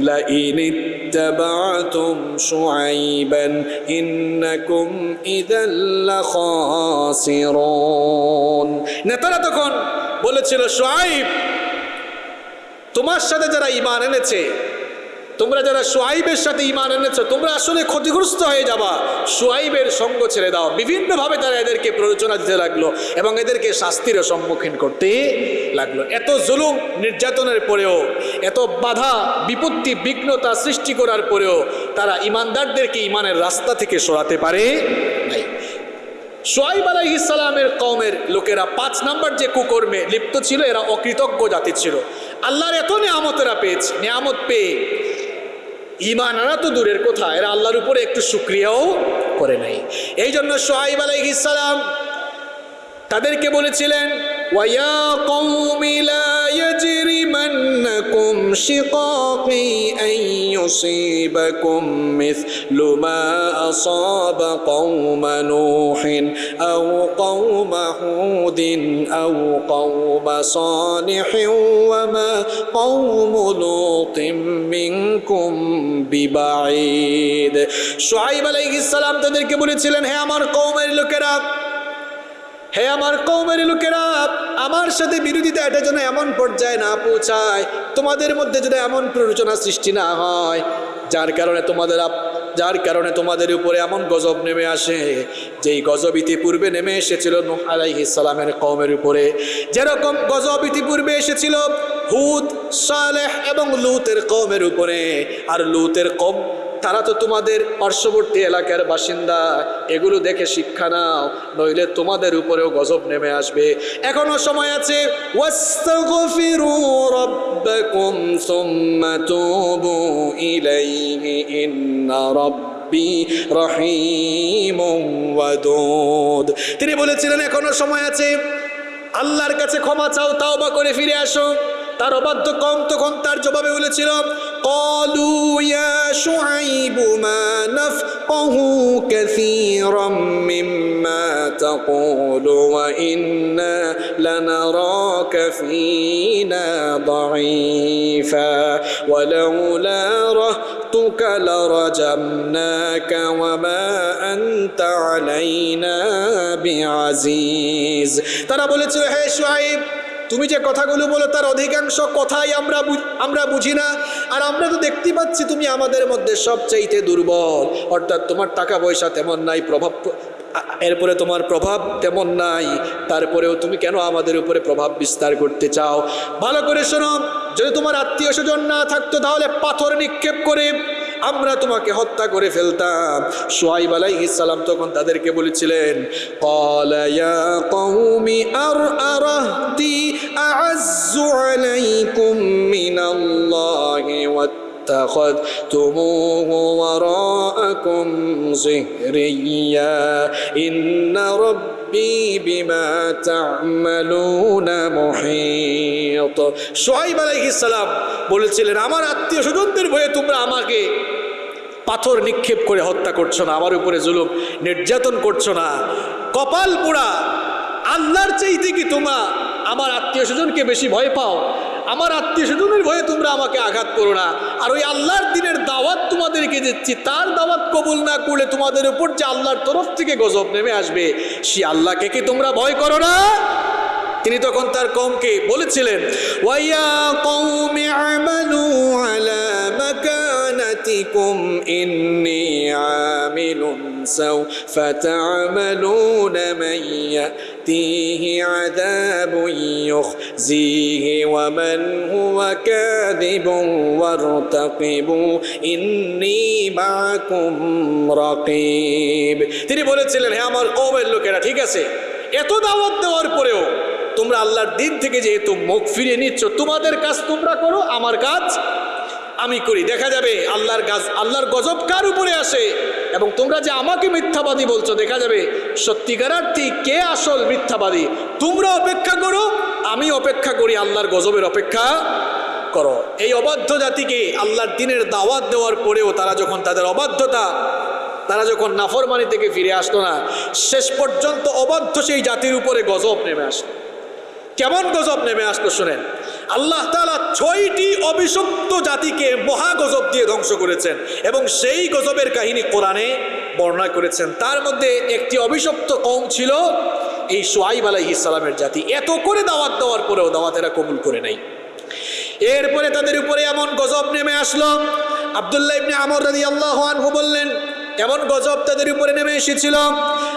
لئن اتبعتم شعيبا إنكم إذا لخاسرون নেতারা তখন বলেছিল শুআইব তোমার সাথে যারা ঈমান এনেছে তোমরা যারা সোয়াইবের সাথে ইমান এনেছো, তোমরা আসলে ক্ষতিগ্রস্ত হয়ে যাবা। সোয়াইবের সঙ্গ ছেড়ে দাও। বিভিন্নভাবে তারা এদেরকে প্ররোচনা দিতে লাগল এবং এদেরকে শাস্তিরও সম্মুখীন করতে লাগল। এত জুলুম নির্যাতনের পরেও, এত বাধা, বিপত্তি, বিঘ্নতা সৃষ্টি করার পরেও তারা ইমানদারদেরকে ইমানের রাস্তা থেকে সরাতে পারে নাই। সোয়াইব আলাহ ইসলামের কওমের লোকেরা পাঁচ নাম্বার যে কুকর্মে লিপ্ত ছিল, এরা অকৃতজ্ঞ জাতি ছিল। আল্লাহর এত নিয়ামতেরা পেয়েছে। নিয়ামত পেয়ে ইমান আনা তো দূরের কথা, এরা আল্লাহর উপরে একটু সুক্রিয়াও করে নাই এই জন্য সোহাইব আলাইহ ইসালাম তাদেরকে বলেছিলেন, ওয়া কওমি লা ইয়াজরিমান্নাকুম শিকাকি আন ইউসিবাকুম মিথলু মা আসাবা কওমা নূহিন আও কওমা হুদিন আও কওমা সালিহিন ওয়া মা কওমু লূতিন মিনকুম বিবাঈদ শুআইব আলাইহিস সালাম তাদেরকে বলেছিলেন, হে আমার কওমের লোকেরা হে আমার কৌমের লোকেরা, আমার সাথে বিরোধিতা এটা যেন এমন পর্যায়ে না পৌঁছায়, তোমাদের মধ্যে যেন এমন প্ররোচনা সৃষ্টি না হয়, যার কারণে তোমাদের যার কারণে তোমাদের উপরে এমন গজব নেমে আসে, যেই গজব ইতিপূর্বে নেমে এসেছিল আলাইহিস সালামের কওমের উপরে। যেরকম গজব ইতিপূর্বে এসেছিল হুদ, সালেহ এবং লুতের কওমের উপরে, আর লুতের কম তারা তো তোমাদের পার্শ্ববর্তী এলাকার বাসিন্দা। এগুলো দেখে শিক্ষা নাও, নইলে তোমাদের উপরেও গজব নেমে আসবে। এখনও সময় আছে। তিনি বলেছিলেন, এখনও সময় আছে। আল্লাহর কাছে ক্ষমা চাও, তাওবা করে ফিরে আসো। তার অবাধ্য কম তখন তার জবাবে বলেছিল قالوا يا شعيب ما نفقه كثيرا مما تقول وإنا لنراك فينا ضعيفا. ولولا رهتك لرجمناك وما أنت علينا بعزيز. ترى بولت شعيب তুমি যে কথাগুলো বলো তার অধিকাংশ কথাই আমরা আমরা বুঝি না। আর আমরা তো দেখতে পাচ্ছি তুমি আমাদের মধ্যে সবচাইতে দুর্বল। অর্থাৎ তোমার টাকা পয়সা তেমন নাই, প্রভাব এরপরে তোমার প্রভাব তেমন নাই। তারপরেও তুমি কেন আমাদের উপরে প্রভাব বিস্তার করতে চাও? ভালো করে শোনো, যদি তোমার আত্মীয় স্বজন না থাকতো তাহলে পাথর নিক্ষেপ করে আমরা তোমাকে হত্যা করে ফেলতাম। সোহাইব আলাই ইসালাম তখন তাদেরকে বলেছিলেন কলায়া আর الله واتخذتموه وراءكم زهريا إن ربي بما تعملون محيط সোহাইব আলাইহিসসালাম বলেছিলেন আমার আত্মীয় স্বজনদের ভয়ে তোমরা আমাকে পাথর নিক্ষেপ করে হত্যা করছো না আমার উপরে জুলুম নির্যাতন করছো না কপাল পোড়া আল্লাহর চাইতে কি তোমরা আমার আত্মীয় স্বজনকে বেশি ভয় পাও আমার আত্মীয় স্বজনের ভয়ে তোমরা আমাকে আঘাত করো না। আর ওই আল্লাহর দিনের দাওয়াত তোমাদেরকে দিচ্ছি, তার দাওয়াত কবুল না করলে তোমাদের উপর যে আল্লাহর তরফ থেকে গজব নেমে আসবে, সে আল্লাহকে কি তোমরা ভয় করো না? তিনি তখন তার কমকে বলেছিলেন, ওয়াইয়া মান ইয়াতিহি আযাবুন ইউখজিহি ওয়া মান হুয়া কাযিবুন ওয়ারতাকিবু ইন্নি মা'কুম তিনি বলেছিলেন, হে আমার কওমের লোকেরা, ঠিক আছে? এত দাওয়াত দেওয়ার পরেও তোমরা আল্লাহর দিন থেকে যেহেতু মুখ ফিরিয়ে নিচ্ছ, তোমাদের কাজ তোমরা করো, আমার কাজ আমি করি। দেখা যাবে আল্লাহর গাছ আল্লাহর গজব কার উপরে আসে? এবং তোমরা যে আমাকে মিথ্যাবাদী বলছো, দেখা যাবে সত্যিকারার্থী কে আসল মিথ্যাবাদী? তোমরা অপেক্ষা করো, আমি অপেক্ষা করি আল্লাহর গজবের অপেক্ষা করো। এই অবাধ্য জাতিকে আল্লাহর দিনের দাওয়াত দেওয়ার পরেও তারা যখন তাদের অবাধ্যতা, তারা যখন নাফরমানি থেকে ফিরে আসতো না, শেষ পর্যন্ত অবাধ্য সেই জাতির উপরে গজব নেমে আসতো কেমন গজব নেমে আসতো শোনেন। আল্লাহ তালা ছয়টি অভিশপ্ত জাতিকে মহা গজব দিয়ে ধ্বংস করেছেন এবং সেই গজবের কাহিনী কোরআনে বর্ণনা করেছেন। তার মধ্যে একটি অভিশপ্ত কম ছিল এই সোয়াইব আলাইহিস সালামের জাতি। এত করে দাওয়াত দেওয়ার পরেও দাওয়াতেরা কবুল করে নাই। এরপরে তাদের উপরে এমন গজব নেমে আসলো। আবদুল্লাহ ইবনে আমর রাদিয়াল্লাহু আনহু বললেন এমন গজব তাদের উপরে নেমে এসেছিল।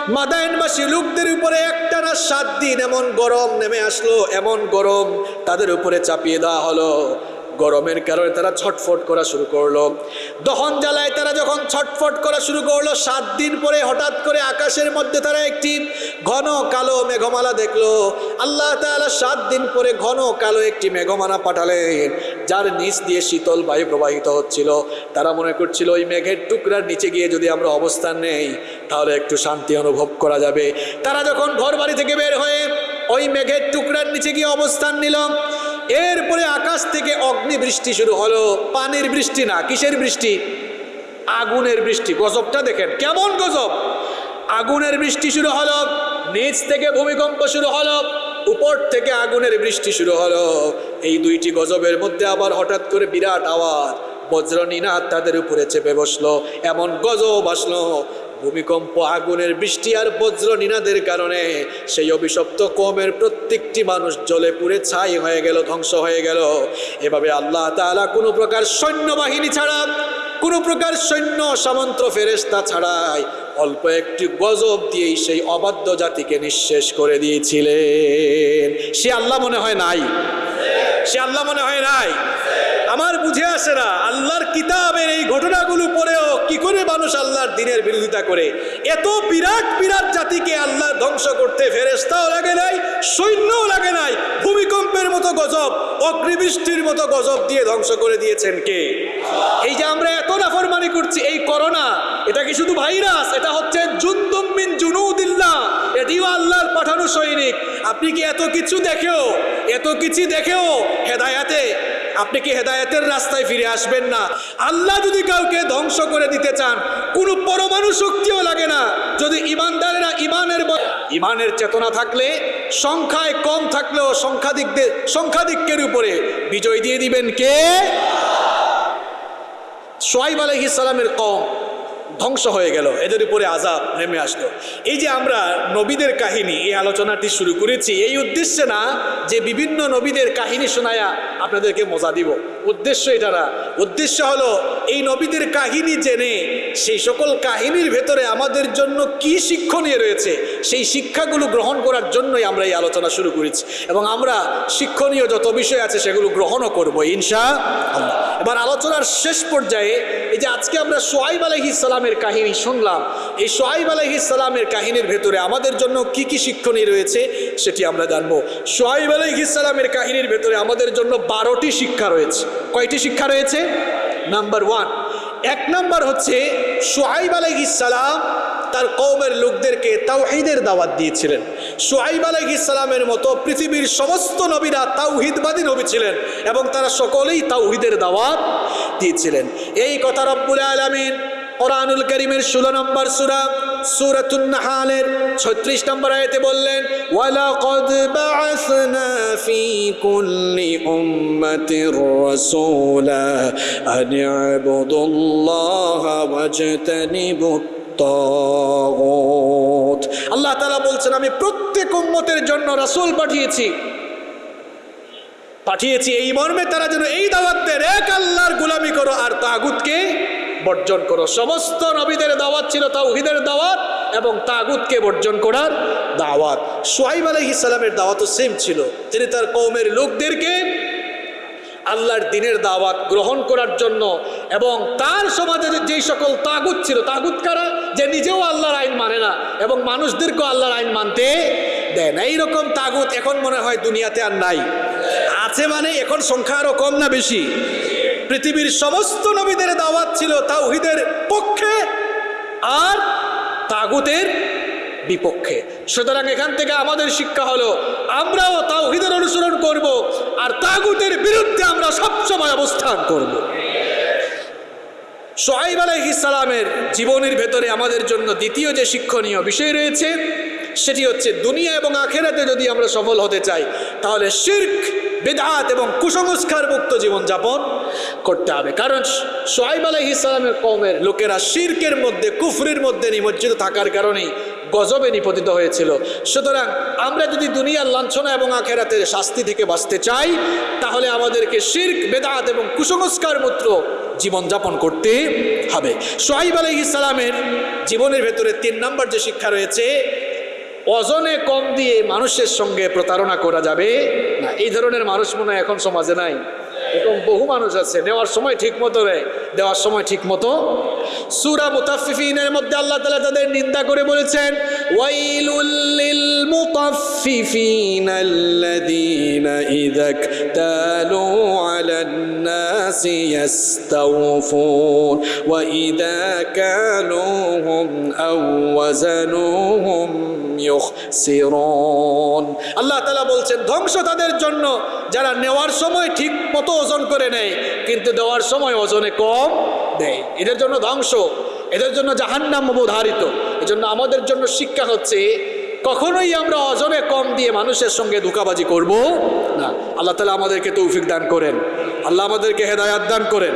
মাদায়নবাসী লোকদের উপরে একটানা সাত দিন এমন গরম নেমে আসলো, এমন গরম তাদের উপরে চাপিয়ে দেওয়া হলো। গরমের কারণে তারা ছটফট করা শুরু করল। দহন জ্বালায় তারা যখন ছটফট করা শুরু করল, সাত দিন পরে হঠাৎ করে আকাশের মধ্যে তারা একটি ঘন কালো মেঘমালা দেখল। আল্লাহ তাআলা সাত দিন পরে ঘন কালো একটি মেঘমালা পাঠালেন, যার নিচ দিয়ে শীতল বায়ু প্রবাহিত হচ্ছিল। তারা মনে করছিল, ওই মেঘের টুকরার নিচে গিয়ে যদি আমরা অবস্থান নেই, তাহলে একটু শান্তি অনুভব করা যাবে। তারা যখন ঘর বাড়ি থেকে বের হয়ে ওই মেঘের টুকরার নিচে গিয়ে অবস্থান নিল এরপরে আকাশ থেকে অগ্নি বৃষ্টি শুরু হলো। পানির বৃষ্টি না, কিসের বৃষ্টি? আগুনের বৃষ্টি। গজবটা দেখেন, কেমন গজব? আগুনের বৃষ্টি শুরু হলো, নিচ থেকে ভূমিকম্প শুরু হলো, উপর থেকে আগুনের বৃষ্টি শুরু হলো। এই দুইটি গজবের মধ্যে আবার হঠাৎ করে বিরাট আওয়াজ। বজ্রনীনাথ তাদের উপরে চেপে বসল, এমন গজব আসলো ভূমিকম্প, আগুনের বৃষ্টি আর বজ্র নিনাদের কারণে সেই অভিশপ্ত কমের প্রত্যেকটি মানুষ জলে পুড়ে ছাই হয়ে গেল, ধ্বংস হয়ে গেল। এভাবে আল্লাহ তালা কোনো প্রকার সৈন্যবাহিনী ছাড়া, কোনো প্রকার সৈন্য সামন্ত ফেরেস্তা ছাড়াই অল্প একটি গজব দিয়েই সেই অবাধ্য জাতিকে নিঃশেষ করে দিয়েছিলেন। সে আল্লাহ মনে হয় নাই? সে আল্লাহ মনে হয় নাই? আমার বুঝে আসে না, আল্লাহর কিতাবের এই ঘটনাগুলো পরেও কি করে মানুষ আল্লাহর দিনের বিরোধিতা করে? এত বিরাট বিরাট জাতিকে আল্লাহ ধ্বংস করতে ফেরেস্তাও লাগে নাই, সৈন্যও লাগে নাই, ভূমিকম্পের মতো গজব, অগ্নিবৃষ্টির মতো গজব দিয়ে ধ্বংস করে দিয়েছেন কে? এই যে আমরা এত নাফরমানি করছি, এই করোনা, এটা কি শুধু ভাইরাস? এটা হচ্ছে জুন্দুমিন জুনুদিল্লাহ। এটিও আল্লাহর পাঠানো সৈনিক। আপনি কি এত কিছু দেখেও, এত কিছু দেখেও হেদায়াতে, আপনি কি হেদায়তের রাস্তায় ফিরে আসবেন না? আল্লাহ যদি কাউকে ধ্বংস করে দিতে চান, কোনো পরমাণু শক্তিও লাগে না। যদি ইমানদারেরা ইমানের ইমানের চেতনা থাকলে, সংখ্যায় কম থাকলেও সংখ্যাধিকদের, সংখ্যাধিক্যের উপরে বিজয় দিয়ে দিবেন কে? সোয়াইব আলহিস সালামের কম। ধ্বংস হয়ে গেল, এদের উপরে আজাব নেমে আসলো। এই যে আমরা নবীদের কাহিনী, এই আলোচনাটি শুরু করেছি, এই উদ্দেশ্যে না যে বিভিন্ন নবীদের কাহিনী শোনায়া আপনাদেরকে মজা দিব। উদ্দেশ্য এটা না উদ্দেশ্য হলো, এই নবীদের কাহিনী জেনে সেই সকল কাহিনীর ভেতরে আমাদের জন্য কি শিক্ষণীয় রয়েছে, সেই শিক্ষাগুলো গ্রহণ করার জন্যই আমরা এই আলোচনা শুরু করেছি। এবং আমরা শিক্ষণীয় যত বিষয় আছে সেগুলো গ্রহণও করব, ইনশা। এবার আলোচনার শেষ পর্যায়ে এই যে আজকে আমরা সোহাইব আলহি ইসলামের কাহিনী শুনলাম, এই সোহাইব আলহি ইসলামের কাহিনীর ভেতরে আমাদের জন্য কি কি শিক্ষণীয় রয়েছে সেটি আমরা জানব। সোহাইব আলহি ইসলামের কাহিনীর ভেতরে আমাদের জন্য বারোটি শিক্ষা রয়েছে। কয়টি শিক্ষা রয়েছে? নাম্বার ওয়ান এক নম্বর হচ্ছে, সোহাইব আলহ ইসালাম তার কৌমের লোকদেরকে তাওহিদের দাওয়াত দিয়েছিলেন। সোহাইব আলহ ইসালামের মতো পৃথিবীর সমস্ত নবীরা তাওহিদবাদী নবী ছিলেন এবং তারা সকলেই তাওহিদের দাওয়াত দিয়েছিলেন। এই কথা রব্বুল আলমিন কোরআনুল করিমের ষোলো নম্বর সুরা সুরাতুন্নাহালের ছত্রিশ নম্বর আয়তে বললেন, ওয়ালাকদ বাআসনা ফি কুল্লি উম্মাতির রাসূলা আন ইবুদুল্লাহ ওয়াজতানিবুত তগত। আল্লাহ তালা বলছেন, আমি প্রত্যেক উম্মতের জন্য রাসুল পাঠিয়েছি। পাঠিয়েছি এই মর্মে তারা যেন এই দাওয়াত এক আল্লাহর গোলামি করো, আর তাগুতকে বর্জন করো। সমস্ত নবীদের দাওয়াত ছিল তাওহিদের দাওয়াত এবং তাগুতকে বর্জন করার দাওয়াত। সোহাইব আলাইহিস সালামের দাওয়াতও সেম ছিল। তিনি তার কৌমের লোকদেরকে আল্লাহর দিনের দাওয়াত গ্রহণ করার জন্য এবং তার সমাজে যেই সকল তাগুত ছিল, তাগুত কারা? যে নিজেও আল্লাহর আইন মানে না এবং মানুষদেরকেও আল্লাহর আইন মানতে দেয় না। এইরকম তাগুত এখন মনে হয় দুনিয়াতে আর নাই। আছে মানে এখন সংখ্যা আরও কম না বেশি? পৃথিবীর সমস্ত নবীদের দাওয়াত ছিল তাওহিদের পক্ষে আর তাগুতের বিপক্ষে। সুতরাং এখান থেকে আমাদের শিক্ষা হলো, আমরাও তাওহিদের অনুসরণ করব আর তাগুতের বিরুদ্ধে আমরা সবসময় অবস্থান করব। সোহাইব সালামের জীবনের ভেতরে আমাদের জন্য দ্বিতীয় যে শিক্ষণীয় বিষয় রয়েছে, সেটি হচ্ছে দুনিয়া এবং আখেরাতে যদি আমরা সফল হতে চাই, তাহলে শির্ক বেদাত এবং কুসংস্কার মুক্ত জীবনযাপন করতে হবে। কারণ সোহাইব আলাইহিস সালামের কৌমের লোকেরা শির্কের মধ্যে, কুফরির মধ্যে নিমজ্জিত থাকার কারণেই গজবে নিপতিত হয়েছিল। সুতরাং আমরা যদি দুনিয়ার লাঞ্ছনা এবং আখেরাতের শাস্তি থেকে বাঁচতে চাই, তাহলে আমাদেরকে শির্ক, বেদাত এবং কুসংস্কার মূত্র জীবনযাপন করতে হবে। সোহাইব আলহ ইসলামের জীবনের ভেতরে তিন নম্বর যে শিক্ষা রয়েছে অজনে কম দিয়ে মানুষের সঙ্গে প্রতারণা করা যাবে না। এই ধরনের মানুষ মনে এখন সমাজে নাই। এরকম বহু মানুষ আছে, নেওয়ার সময় ঠিক মতো নেয়, দেওয়ার সময় ঠিক মতো সুরা মুতাফিফিনের মধ্যে আল্লাহ তালা তাদের নিন্দা করে বলেছেন ওয়াইলুল্লিল মুতাফিফিন আল্লাযীনা ওয়া আল্লাহ তালা বলছেন ধ্বংস তাদের জন্য যারা নেওয়ার সময় ঠিক মতো ওজন করে নেয়, কিন্তু দেওয়ার সময় ওজনে কম দেয়। এদের জন্য ধ্বংস, এদের জন্য জাহান্নাম অবধারিত এজন্য আমাদের জন্য শিক্ষা হচ্ছে, কখনোই আমরা ওজনে কম দিয়ে মানুষের সঙ্গে ধোকাবাজি করব না। আল্লাহ তালা আমাদেরকে তৌফিক দান করেন। আল্লাহ আমাদেরকে হেদায়াত দান করেন।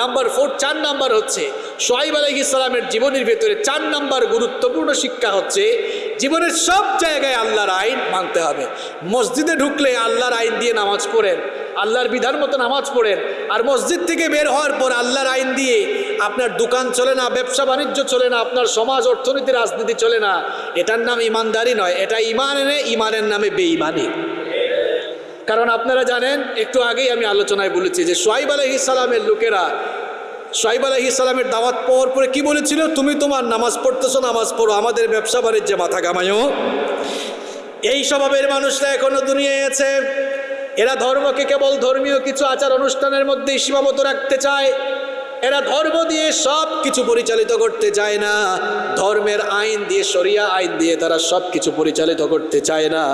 নাম্বার ফোর, চার নাম্বার হচ্ছে সোহাইব আলহ ইসলামের জীবনের ভেতরে চার নাম্বার গুরুত্বপূর্ণ শিক্ষা হচ্ছে, জীবনের সব জায়গায় আল্লাহর আইন মানতে হবে। মসজিদে ঢুকলে আল্লাহর আইন দিয়ে নামাজ পড়েন, আল্লাহর বিধান মতো নামাজ পড়েন, আর মসজিদ থেকে বের হওয়ার পর আল্লাহর আইন দিয়ে আপনার দোকান চলে না, ব্যবসা বাণিজ্য চলে না, আপনার সমাজ, অর্থনীতি, রাজনীতি চলে না, এটার নাম ইমানদারি নয়, এটা ইমান এনে ইমানের নামে বেঈমানি। কারণ আপনারা জানেন, একটু আগেই আমি আলোচনায় বলেছি যে সোহাইব আলহ ইসলামের লোকেরা সোহাইব আলহ দাওয়াত পাওয়ার পরে কি বলেছিল? তুমি তোমার নামাজ পড়তেছো, নামাজ পড়ো, আমাদের ব্যবসা বাণিজ্যে মাথা কামাইও এই স্বভাবের মানুষরা এখনও দুনিয়ায় আছে। এরা ধর্মকে কেবল ধর্মীয় কিছু আচার অনুষ্ঠানের মধ্যেই সীমাবদ্ধ রাখতে চায়। এরা ধর্ম দিয়ে সব কিছু পরিচালিত করতে চায় না। ধর্মের আইন দিয়ে, শরিয়া আইন দিয়ে তারা সব কিছু পরিচালিত করতে চায় না।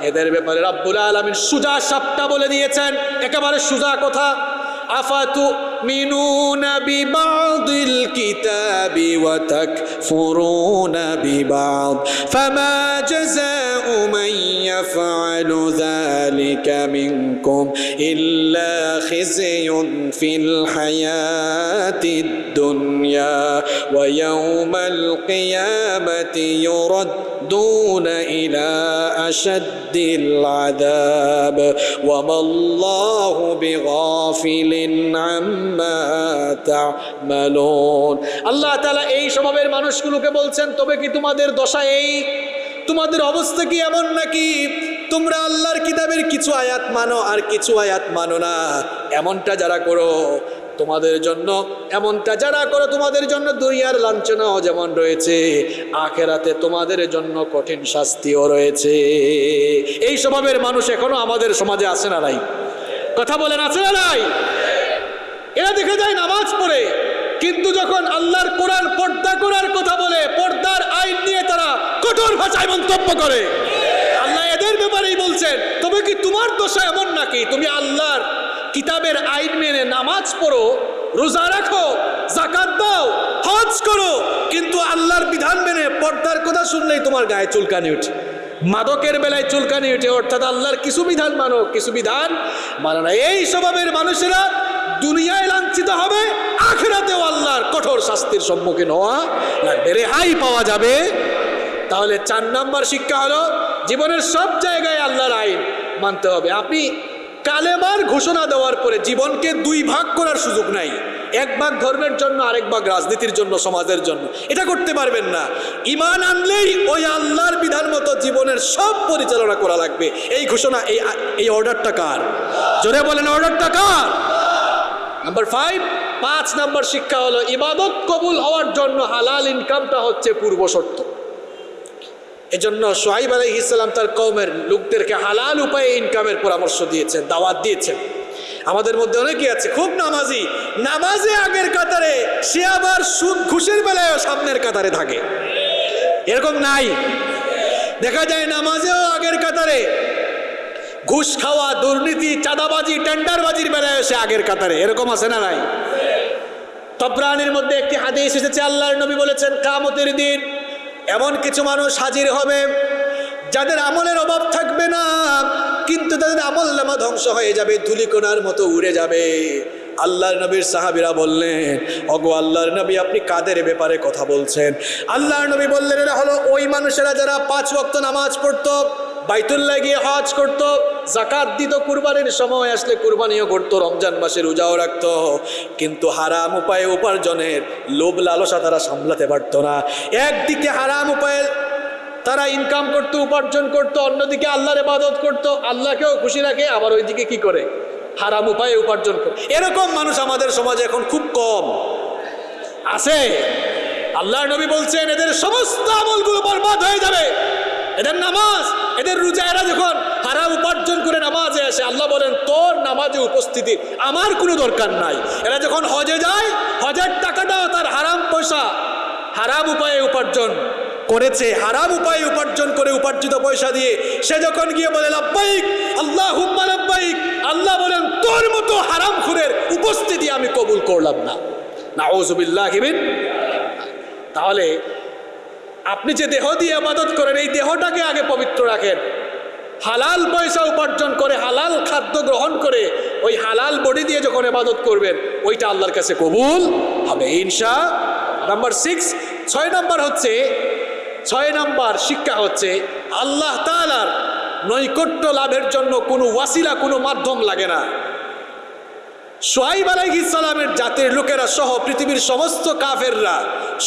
এদের ব্যাপারে রব্বুল আলমিন সুজা সাপটা বলে দিয়েছেন। একেবারে সুজা কথা। আফাতু تؤمنون ببعض الكتاب وتكفرون ببعض فما جزاء من يفعل ذلك منكم إلا خزي في الحياة الدنيا ويوم القيامة يردون إلى أشد العذاب وما الله بغافل عما تعملون আল্লাহ তালা এই স্বভাবের মানুষগুলোকে বলছেন তবে কি তোমাদের দশা এই তোমাদের অবস্থা কি এমন নাকি তোমরা আল্লাহর কিতাবের কিছু আয়াত মানো আর কিছু আয়াত মানো না এমনটা যারা করো তোমাদের জন্য, এমনটা যারা করো তোমাদের জন্য দুনিয়ার লাঞ্ছনাও যেমন রয়েছে, আখেরাতে তোমাদের জন্য কঠিন শাস্তিও রয়েছে। এই স্বভাবের মানুষ এখনও আমাদের সমাজে আসে না নাই? কথা বলেন, আছে না নাই? এরা দেখে যায় নামাজ পড়ে, কিন্তু যখন আল্লাহর কোরআন পর্দা করার কথা বলে, পর্দার আইন নিয়ে তারা কঠোর ভাষায় মন্তব্য করে। আল্লাহ এদের ব্যাপারেই বলছেন, তবে কি তোমার দশা এমন নাকি? তুমি আল্লাহর কিতাবের আইন মেনে নামাজ পড়ো, রোজা রাখো জাকাত দাও, হজ করো। কিন্তু আল্লাহর বিধান মেনে পর্দার কথা শুনলেই তোমার গায়ে চুলকানি উঠে মাদকের বেলায় চুলকানি উঠে অর্থাৎ আল্লাহর কিছু বিধান মানো, কিছু বিধান মানো না। এই স্বভাবের মানুষেরা দুনিয়ায় লাঞ্ছিত হবে, আখেরাতেও আল্লাহর কঠোর শাস্তির সম্মুখীন হওয়া লাগবে। রেহাই পাওয়া যাবে। তাহলে চার নাম্বার শিক্ষা হলো, জীবনের সব জায়গায় আল্লাহর আইন মানতে হবে। আপনি কালেমার ঘোষণা দেওয়ার পরে জীবনকে দুই ভাগ করার সুযোগ নাই। এক ভাগ ধর্মের জন্য, আরেক ভাগ রাজনীতির জন্য, সমাজের জন্য। এটা করতে পারবেন না। ইমান আনলেই ওই আল্লাহর বিধান মতো জীবনের সব পরিচালনা করা লাগবে। এই ঘোষণা, এই এই অর্ডারটা কার? জোরে বলেন, অর্ডারটা কার? নাম্বার ফাইভ পাঁচ নাম্বার শিক্ষা হলো, ইবাদত কবুল হওয়ার জন্য হালাল ইনকামটা হচ্ছে পূর্ব শর্ত এজন্য সোহাইব আলহ ইসলাম তার কৌমের লোকদেরকে হালাল উপায়ে ইনকামের পরামর্শ দিয়েছেন, দাওয়াত দিয়েছেন। আমাদের মধ্যে অনেকে আছে, খুব নামাজি। নামাজে আগের কাতারে, সে আবার সুদ ঘুষের বেলায় সামনের কাতারে থাকে। এরকম নাই। দেখা যায় নামাজেও আগের কাতারে, ঘুষ খাওয়া, দুর্নীতি, চাঁদাবাজি, টেন্ডারবাজির বেলায় এসে আগের কাতারে। এরকম আছে না নাই? তবরানির মধ্যে একটি হাদিস এসেছে, আল্লাহর নবী বলেছেন, কামতের দিন এমন কিছু মানুষ হাজির হবে যাদের আমলের অভাব থাকবে না, কিন্তু তাদের আমল নামা ধ্বংস হয়ে যাবে, ধুলিকোনার মতো উড়ে যাবে। আল্লাহর নবীর সাহাবিরা বললেন, অগো আল্লাহর নবী, আপনি কাদের ব্যাপারে কথা বলছেন? আল্লাহর নবী বললেন, এরা হলো ওই মানুষেরা যারা পাঁচ ওয়াক্ত নামাজ পড়তো বাইতুল্লাহ গিয়ে হজ করত জাকাত দিত, কুরবানির সময় আসলে কুরবানিও করত, রমজান মাসে রোজাও রাখত। কিন্তু হারাম উপায়ে উপার্জনের লোভ লালসা তারা সামলাতে পারতো না। একদিকে হারাম উপায়ে তারা ইনকাম করত, উপার্জন করত, অন্যদিকে আল্লাহর ইবাদত করত, আল্লাহকেও খুশি রাখে, আবার ওইদিকে কি করে? হারাম উপায়ে উপার্জন করে। এরকম মানুষ আমাদের সমাজে এখন খুব কম। আছে। আল্লাহর নবী বলছেন, এদের সমস্ত আমলগুলো বরবাদ হয়ে যাবে। এদের নামাজ, এদের রোজা এরা যখন হারাম উপার্জন করে নামাজে আসে, আল্লাহ বলেন, তোর নামাজে উপস্থিতি আমার কোনো দরকার নাই। এরা যখন হজে যায়, হজের টাকাটাও তার হারাম পয়সা, হারাম উপায়ে উপার্জন করেছে, হারাম উপায়ে উপার্জন করে উপার্জিত পয়সা দিয়ে, সে যখন গিয়ে বলে, লাব্বাইক আল্লাহ হুম্মা লাব্বাইক, আল্লাহ বলেন, তোর মতো হারাম খুরের উপস্থিতি আমি কবুল করলাম না। না ওজুবিল্লাহ তাহলে আপনি যে দেহ দিয়ে আবাদত করেন, এই দেহটাকে আগে পবিত্র রাখেন। হালাল পয়সা উপার্জন করে, হালাল খাদ্য গ্রহণ করে, ওই হালাল বডি দিয়ে যখন এবাদত করবেন, ওইটা আল্লাহর কাছে কবুল হবে, ইনশা নাম্বার সিক্স ছয় নাম্বার হচ্ছে, ছয় নাম্বার শিক্ষা হচ্ছে, আল্লাহ তালার নৈকট্য লাভের জন্য কোনো ওয়াসিলা, কোনো মাধ্যম লাগে না। সোহাইব আলাইহিস সালামের জাতির লোকেরা সহ পৃথিবীর সমস্ত কাফেররা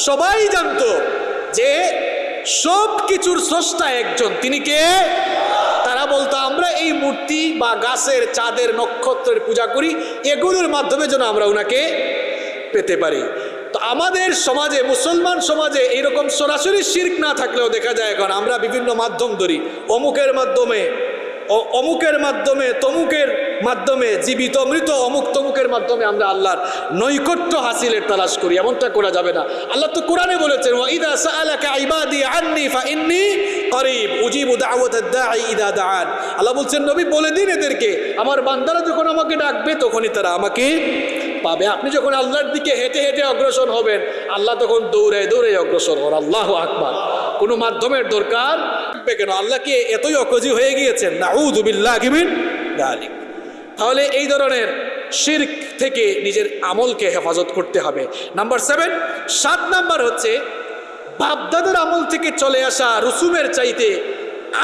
সবাই জানতো যে সব কিছুর স্রষ্টা একজন, তিনি কে? তারা বলতো, আমরা এই মূর্তি বা গাছের চাঁদের নক্ষত্রের পূজা করি, এগুলোর মাধ্যমে যেন আমরা ওনাকে পেতে পারি। তো আমাদের সমাজে, মুসলমান সমাজে এইরকম সরাসরি শির্ক না থাকলেও দেখা যায় এখন, আমরা বিভিন্ন মাধ্যম ধরি। অমুকের মাধ্যমে অমুকের মাধ্যমে, তমুকের মাধ্যমে, জীবিত, মৃত অমুক তমুকের মাধ্যমে আমরা আল্লাহর নৈকট্য হাসিলের তালাশ করি, এমনটা করা যাবে না। আল্লাহ তো কোরআনে বলেছেন ওয়াইদা সাআলাকা ইবাদি আন্নি ফাইন্নি করিব, উজিবু দাওয়াতাদ দাঈ ইদা দাআন। আল্লাহ বলছেন, নবী বলে দিন এদেরকে, আমার বান্দারা যখন আমাকে ডাকবে, তখনই তারা আমাকে পাবে। আপনি যখন আল্লাহর দিকে হেঁটে হেঁটে অগ্রসর হবেন, আল্লাহ তখন দৌড়ে দৌড়ে অগ্রসর হন। আল্লাহ আকবার। কোনো মাধ্যমের দরকার কেন? আল্লাহ কি এতই অকজি হয়ে গিয়েছেন? নাউদুবিল্লাহ গিমিন গালিক তাহলে এই ধরনের শির্ক থেকে নিজের আমলকে হেফাজত করতে হবে। নাম্বার সেভেন, সাত নাম্বার হচ্ছে বাপদাদের আমল থেকে চলে আসা রসুমের চাইতে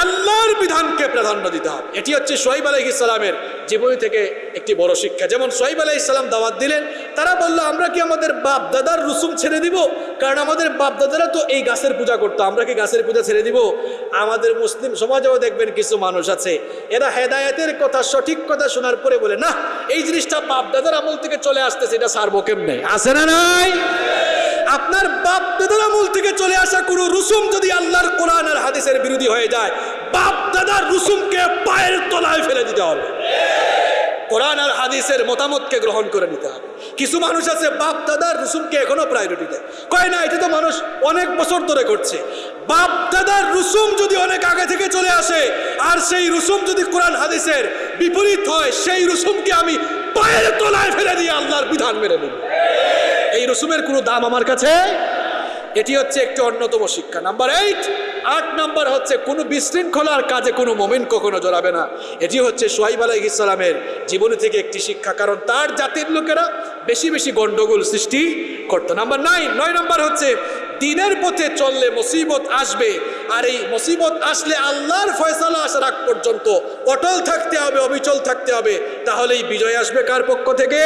আল্লাহর বিধানকে প্রাধান্য দিতে হবে। এটি হচ্ছে সোহাইব আলহ ইসলামের জীবনী থেকে একটি বড় শিক্ষা। যেমন সোহাইব আলহ ইসলাম দাওয়াত দিলেন, তারা বলল, আমরা কি আমাদের বাপ দাদার রুসুম ছেড়ে দিব? কারণ আমাদের বাপ দাদারা তো এই গাছের পূজা করতো, আমরা কি গাছের পূজা ছেড়ে দিব? আমাদের মুসলিম সমাজেও দেখবেন কিছু মানুষ আছে, এরা হেদায়েতের কথা, সঠিক কথা শোনার পরে বলে না এই জিনিসটা বাপ দাদার আমল থেকে চলে আসতেছে, এটা সারবো কেমনে? আছে না নাই? আপনার বাপ দাদার আমল থেকে চলে আসা কোনো রুসুম যদি আল্লাহর কোরআন আর হাদিসের বিরোধী হয়ে যায়, বাপ দাদার রুসুমকে পায়ের তলায় ফেলে দিতে হবে। কোরআন আর হাদিসের মতামতকে গ্রহণ করে নিতে হবে। কিছু মানুষ আছে বাপ দাদার রুসুমকে এখনও প্রায়োরিটি দেয়। কয় না, এটা তো মানুষ অনেক বছর ধরে করছে বাপ দাদার রুসুম যদি অনেক আগে থেকে চলে আসে, আর সেই রুসুম যদি কোরআন হাদিসের বিপরীত হয়, সেই রুসুমকে আমি পায়ের তলায় ফেলে দিয়ে আল্লাহর বিধান মেরে নেব। এই রসুমের কোনো দাম আমার কাছে? এটি হচ্ছে একটি অন্যতম শিক্ষা। নাম্বার এইট আট নাম্বার হচ্ছে, কোনো বিশৃঙ্খলার কাজে কোনো মোমেন কখনো জড়াবে না। এটি হচ্ছে সোহাইব আলাহ ইসলামের জীবনী থেকে একটি শিক্ষা, কারণ তার জাতির লোকেরা বেশি বেশি গন্ডগোল সৃষ্টি করতো। নাম্বার নাইন, নয় নাম্বার হচ্ছে, দিনের পথে চললে মুসিবত আসবে, আর এই মুসিবত আসলে আল্লাহর ফয়সালা আসার আগ পর্যন্ত অটল থাকতে হবে, অবিচল থাকতে হবে। তাহলেই বিজয় আসবে কার পক্ষ থেকে?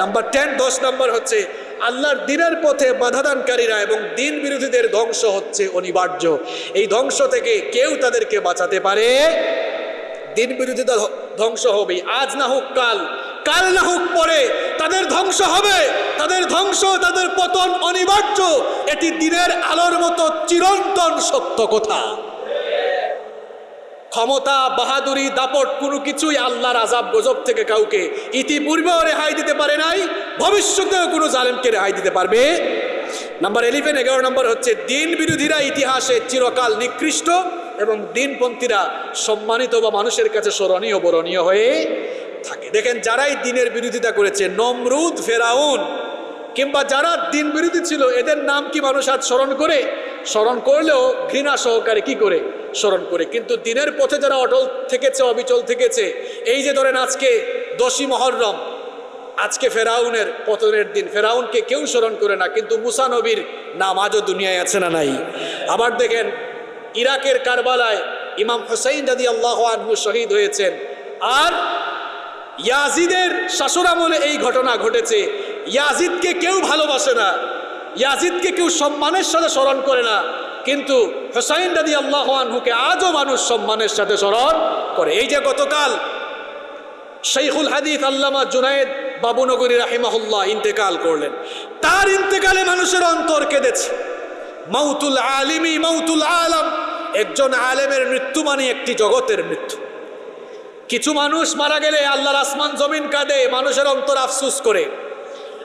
নাম্বার টেন, দশ নাম্বার হচ্ছে আল্লাহর দিনের পথে বাধাদানকারীরা এবং দিন বিরোধীদের ধ্বংস হচ্ছে অনিবার্য। এই ধ্বংস থেকে কেউ তাদেরকে বাঁচাতে পারে। দিন বিরোধীতা ধ- ধ্বংস হবে আজ না হোক কাল। কাল না হোক পরে। তাদের ধ্বংস হবে। তাদের ধ্বংস, তাদের পতন অনিবার্য। এটি দিনের আলোর মতো চিরন্তন সত্য কথা। ক্ষমতা, বাহাদুরি, দাপট, কোনো কিছুই আল্লাহর আজাব গজব থেকে কাউকে ইতিপূর্বেও রেহাই দিতে পারে নাই, ভবিষ্যতেও কোনো জালেমকে রেহাই দিতে পারবে। নাম্বার ইলেভেন এগারো নম্বর হচ্ছে দিন বিরোধীরা ইতিহাসে চিরকাল নিকৃষ্ট এবং দিনপন্থীরা সম্মানিত বা মানুষের কাছে স্মরণীয়, বরণীয় হয়ে থাকে। দেখেন, যারাই দিনের বিরোধিতা করেছে, নমরুদ, ফেরাউন, কিংবা যারা দিন বিরোধী ছিল, এদের নাম কি মানুষ আজ স্মরণ করে? স্মরণ করলেও ঘৃণা সহকারে কি করে? স্মরণ করে। কিন্তু দিনের পথে যারা অটল থেকেছে, অবিচল থেকেছে, এই যে ধরেন আজকে দশী মহরম, আজকে ফেরাউনের পতনের দিন, ফেরাউনকে কেউ স্মরণ করে না, কিন্তু মুসা নবীর নাম আজও দুনিয়ায় আছে না নাই? আবার দেখেন, ইরাকের কারবালায় ইমাম হুসাইন দাদি আল্লাহ আনহু শহীদ হয়েছেন। আর ইয়াজিদের শাসনামলে এই ঘটনা ঘটেছে। ইয়াজিদকে কেউ ভালোবাসে না, ইয়াজিদকে কেউ সম্মানের সাথে স্মরণ করে না। কিন্তু হোসাইন দাদি আল্লাহ আনহুকে আজও মানুষ সম্মানের সাথে স্মরণ করে। এই যে গতকাল শৈখুল হাদিস আল্লামা জুনায়েদ বাবুনগরী রাহিমাহুল্লাহ ইন্তেকাল করলেন। তার ইন্তেকালে মানুষের অন্তর কেঁদেছে। মাউতুল আলিমি মাউতুল আলম, একজন আলেমের মৃত্যু মানে একটি জগতের মৃত্যু। কিছু মানুষ মারা গেলে আল্লাহর আসমান জমিন কাঁদে, মানুষের অন্তর আফসুস করে।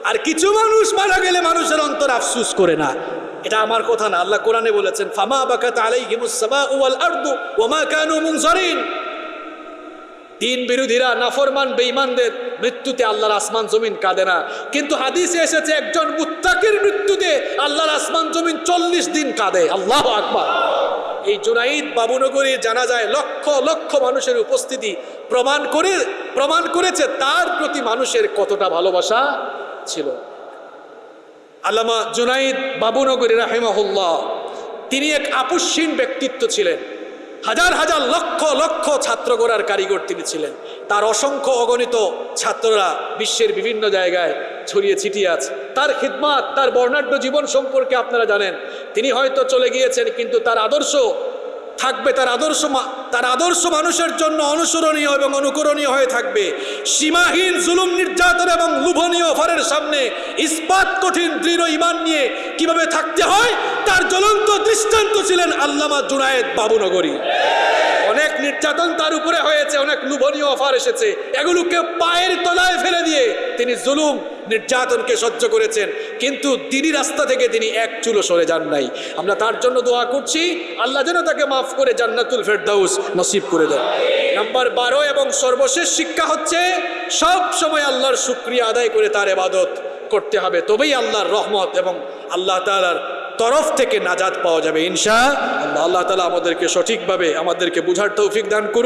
আর কিছু মানুষ মারা গেলে মানুষের অন্তর আফসুস করে না। এটা আমার কথা না, আল্লাহ কোরআনে বলেছেন, ফামা বাকাত বিরোধীরা নাফরমান, বেঈমানদের মৃত্যুতে আল্লাহর আসমান, জমিন কাঁদে না। কিন্তু হাদিসে এসেছে, একজন মুত্তাকির মৃত্যুতে আল্লাহর আসমান, জমিন চল্লিশ দিন কাঁদে। আল্লাহ আকবার। এই জুনাইদ বাবুনগরীর জানা যায় লক্ষ লক্ষ মানুষের উপস্থিতি প্রমাণ করে, প্রমাণ করেছে তার প্রতি মানুষের কতটা ভালোবাসা। ছিল। আল্লামা জুনাইদ বাবুনগরী রাহেমাহুল্লাহ, তিনি এক আপসহীন ব্যক্তিত্ব ছিলেন। হাজার হাজার লক্ষ লক্ষ ছাত্র গড়ার কারিগর তিনি ছিলেন। তার অসংখ্য অগণিত ছাত্ররা বিশ্বের বিভিন্ন জায়গায় ছড়িয়ে ছিটিয়ে আছে। তার খিদমাত, তার বর্ণাঢ্য জীবন সম্পর্কে আপনারা জানেন। তিনি হয়তো চলে গিয়েছেন, কিন্তু তার আদর্শ থাকবে তার আদর্শ তার আদর্শ মানুষের জন্য অনুসরণীয় এবং অনুকরণীয় হয়ে থাকবে। সীমাহীন জুলুম নির্যাতন এবং লোভনীয় অফারের সামনে ইস্পাত কঠিন দৃঢ় ইমান নিয়ে কীভাবে থাকতে হয়, তার জ্বলন্ত দৃষ্টান্ত ছিলেন আল্লামা জুনায়েদ বাবুনগরী। অনেক নির্যাতন তার উপরে হয়েছে, অনেক লোভনীয় অফার এসেছে। এগুলোকে পায়ের তলায় ফেলে দিয়ে তিনি জুলুম নির্যাতনকে সহ্য করেছেন, কিন্তু তিনি রাস্তা থেকে তিনি এক চুলো সরে যান নাই। আমরা তার জন্য দোয়া করছি, আল্লাহ যেন তাকে মাফ করে জান্নাতুল ফেরদাউস নসিব করে দেন। নাম্বার বারো এবং সর্বশেষ শিক্ষা হচ্ছে, সব সময় আল্লাহর শুক্রিয়া আদায় করে তার এবাদত করতে হবে, তবেই আল্লাহর রহমত এবং আল্লাহ তাআলার তরফ থেকে নাজাদ পাওয়া যাবে ইনশা আল্লাহ। আল্লাহ তালা আমাদেরকে সঠিকভাবে, আমাদেরকে বুঝার তৌফিক দান করুন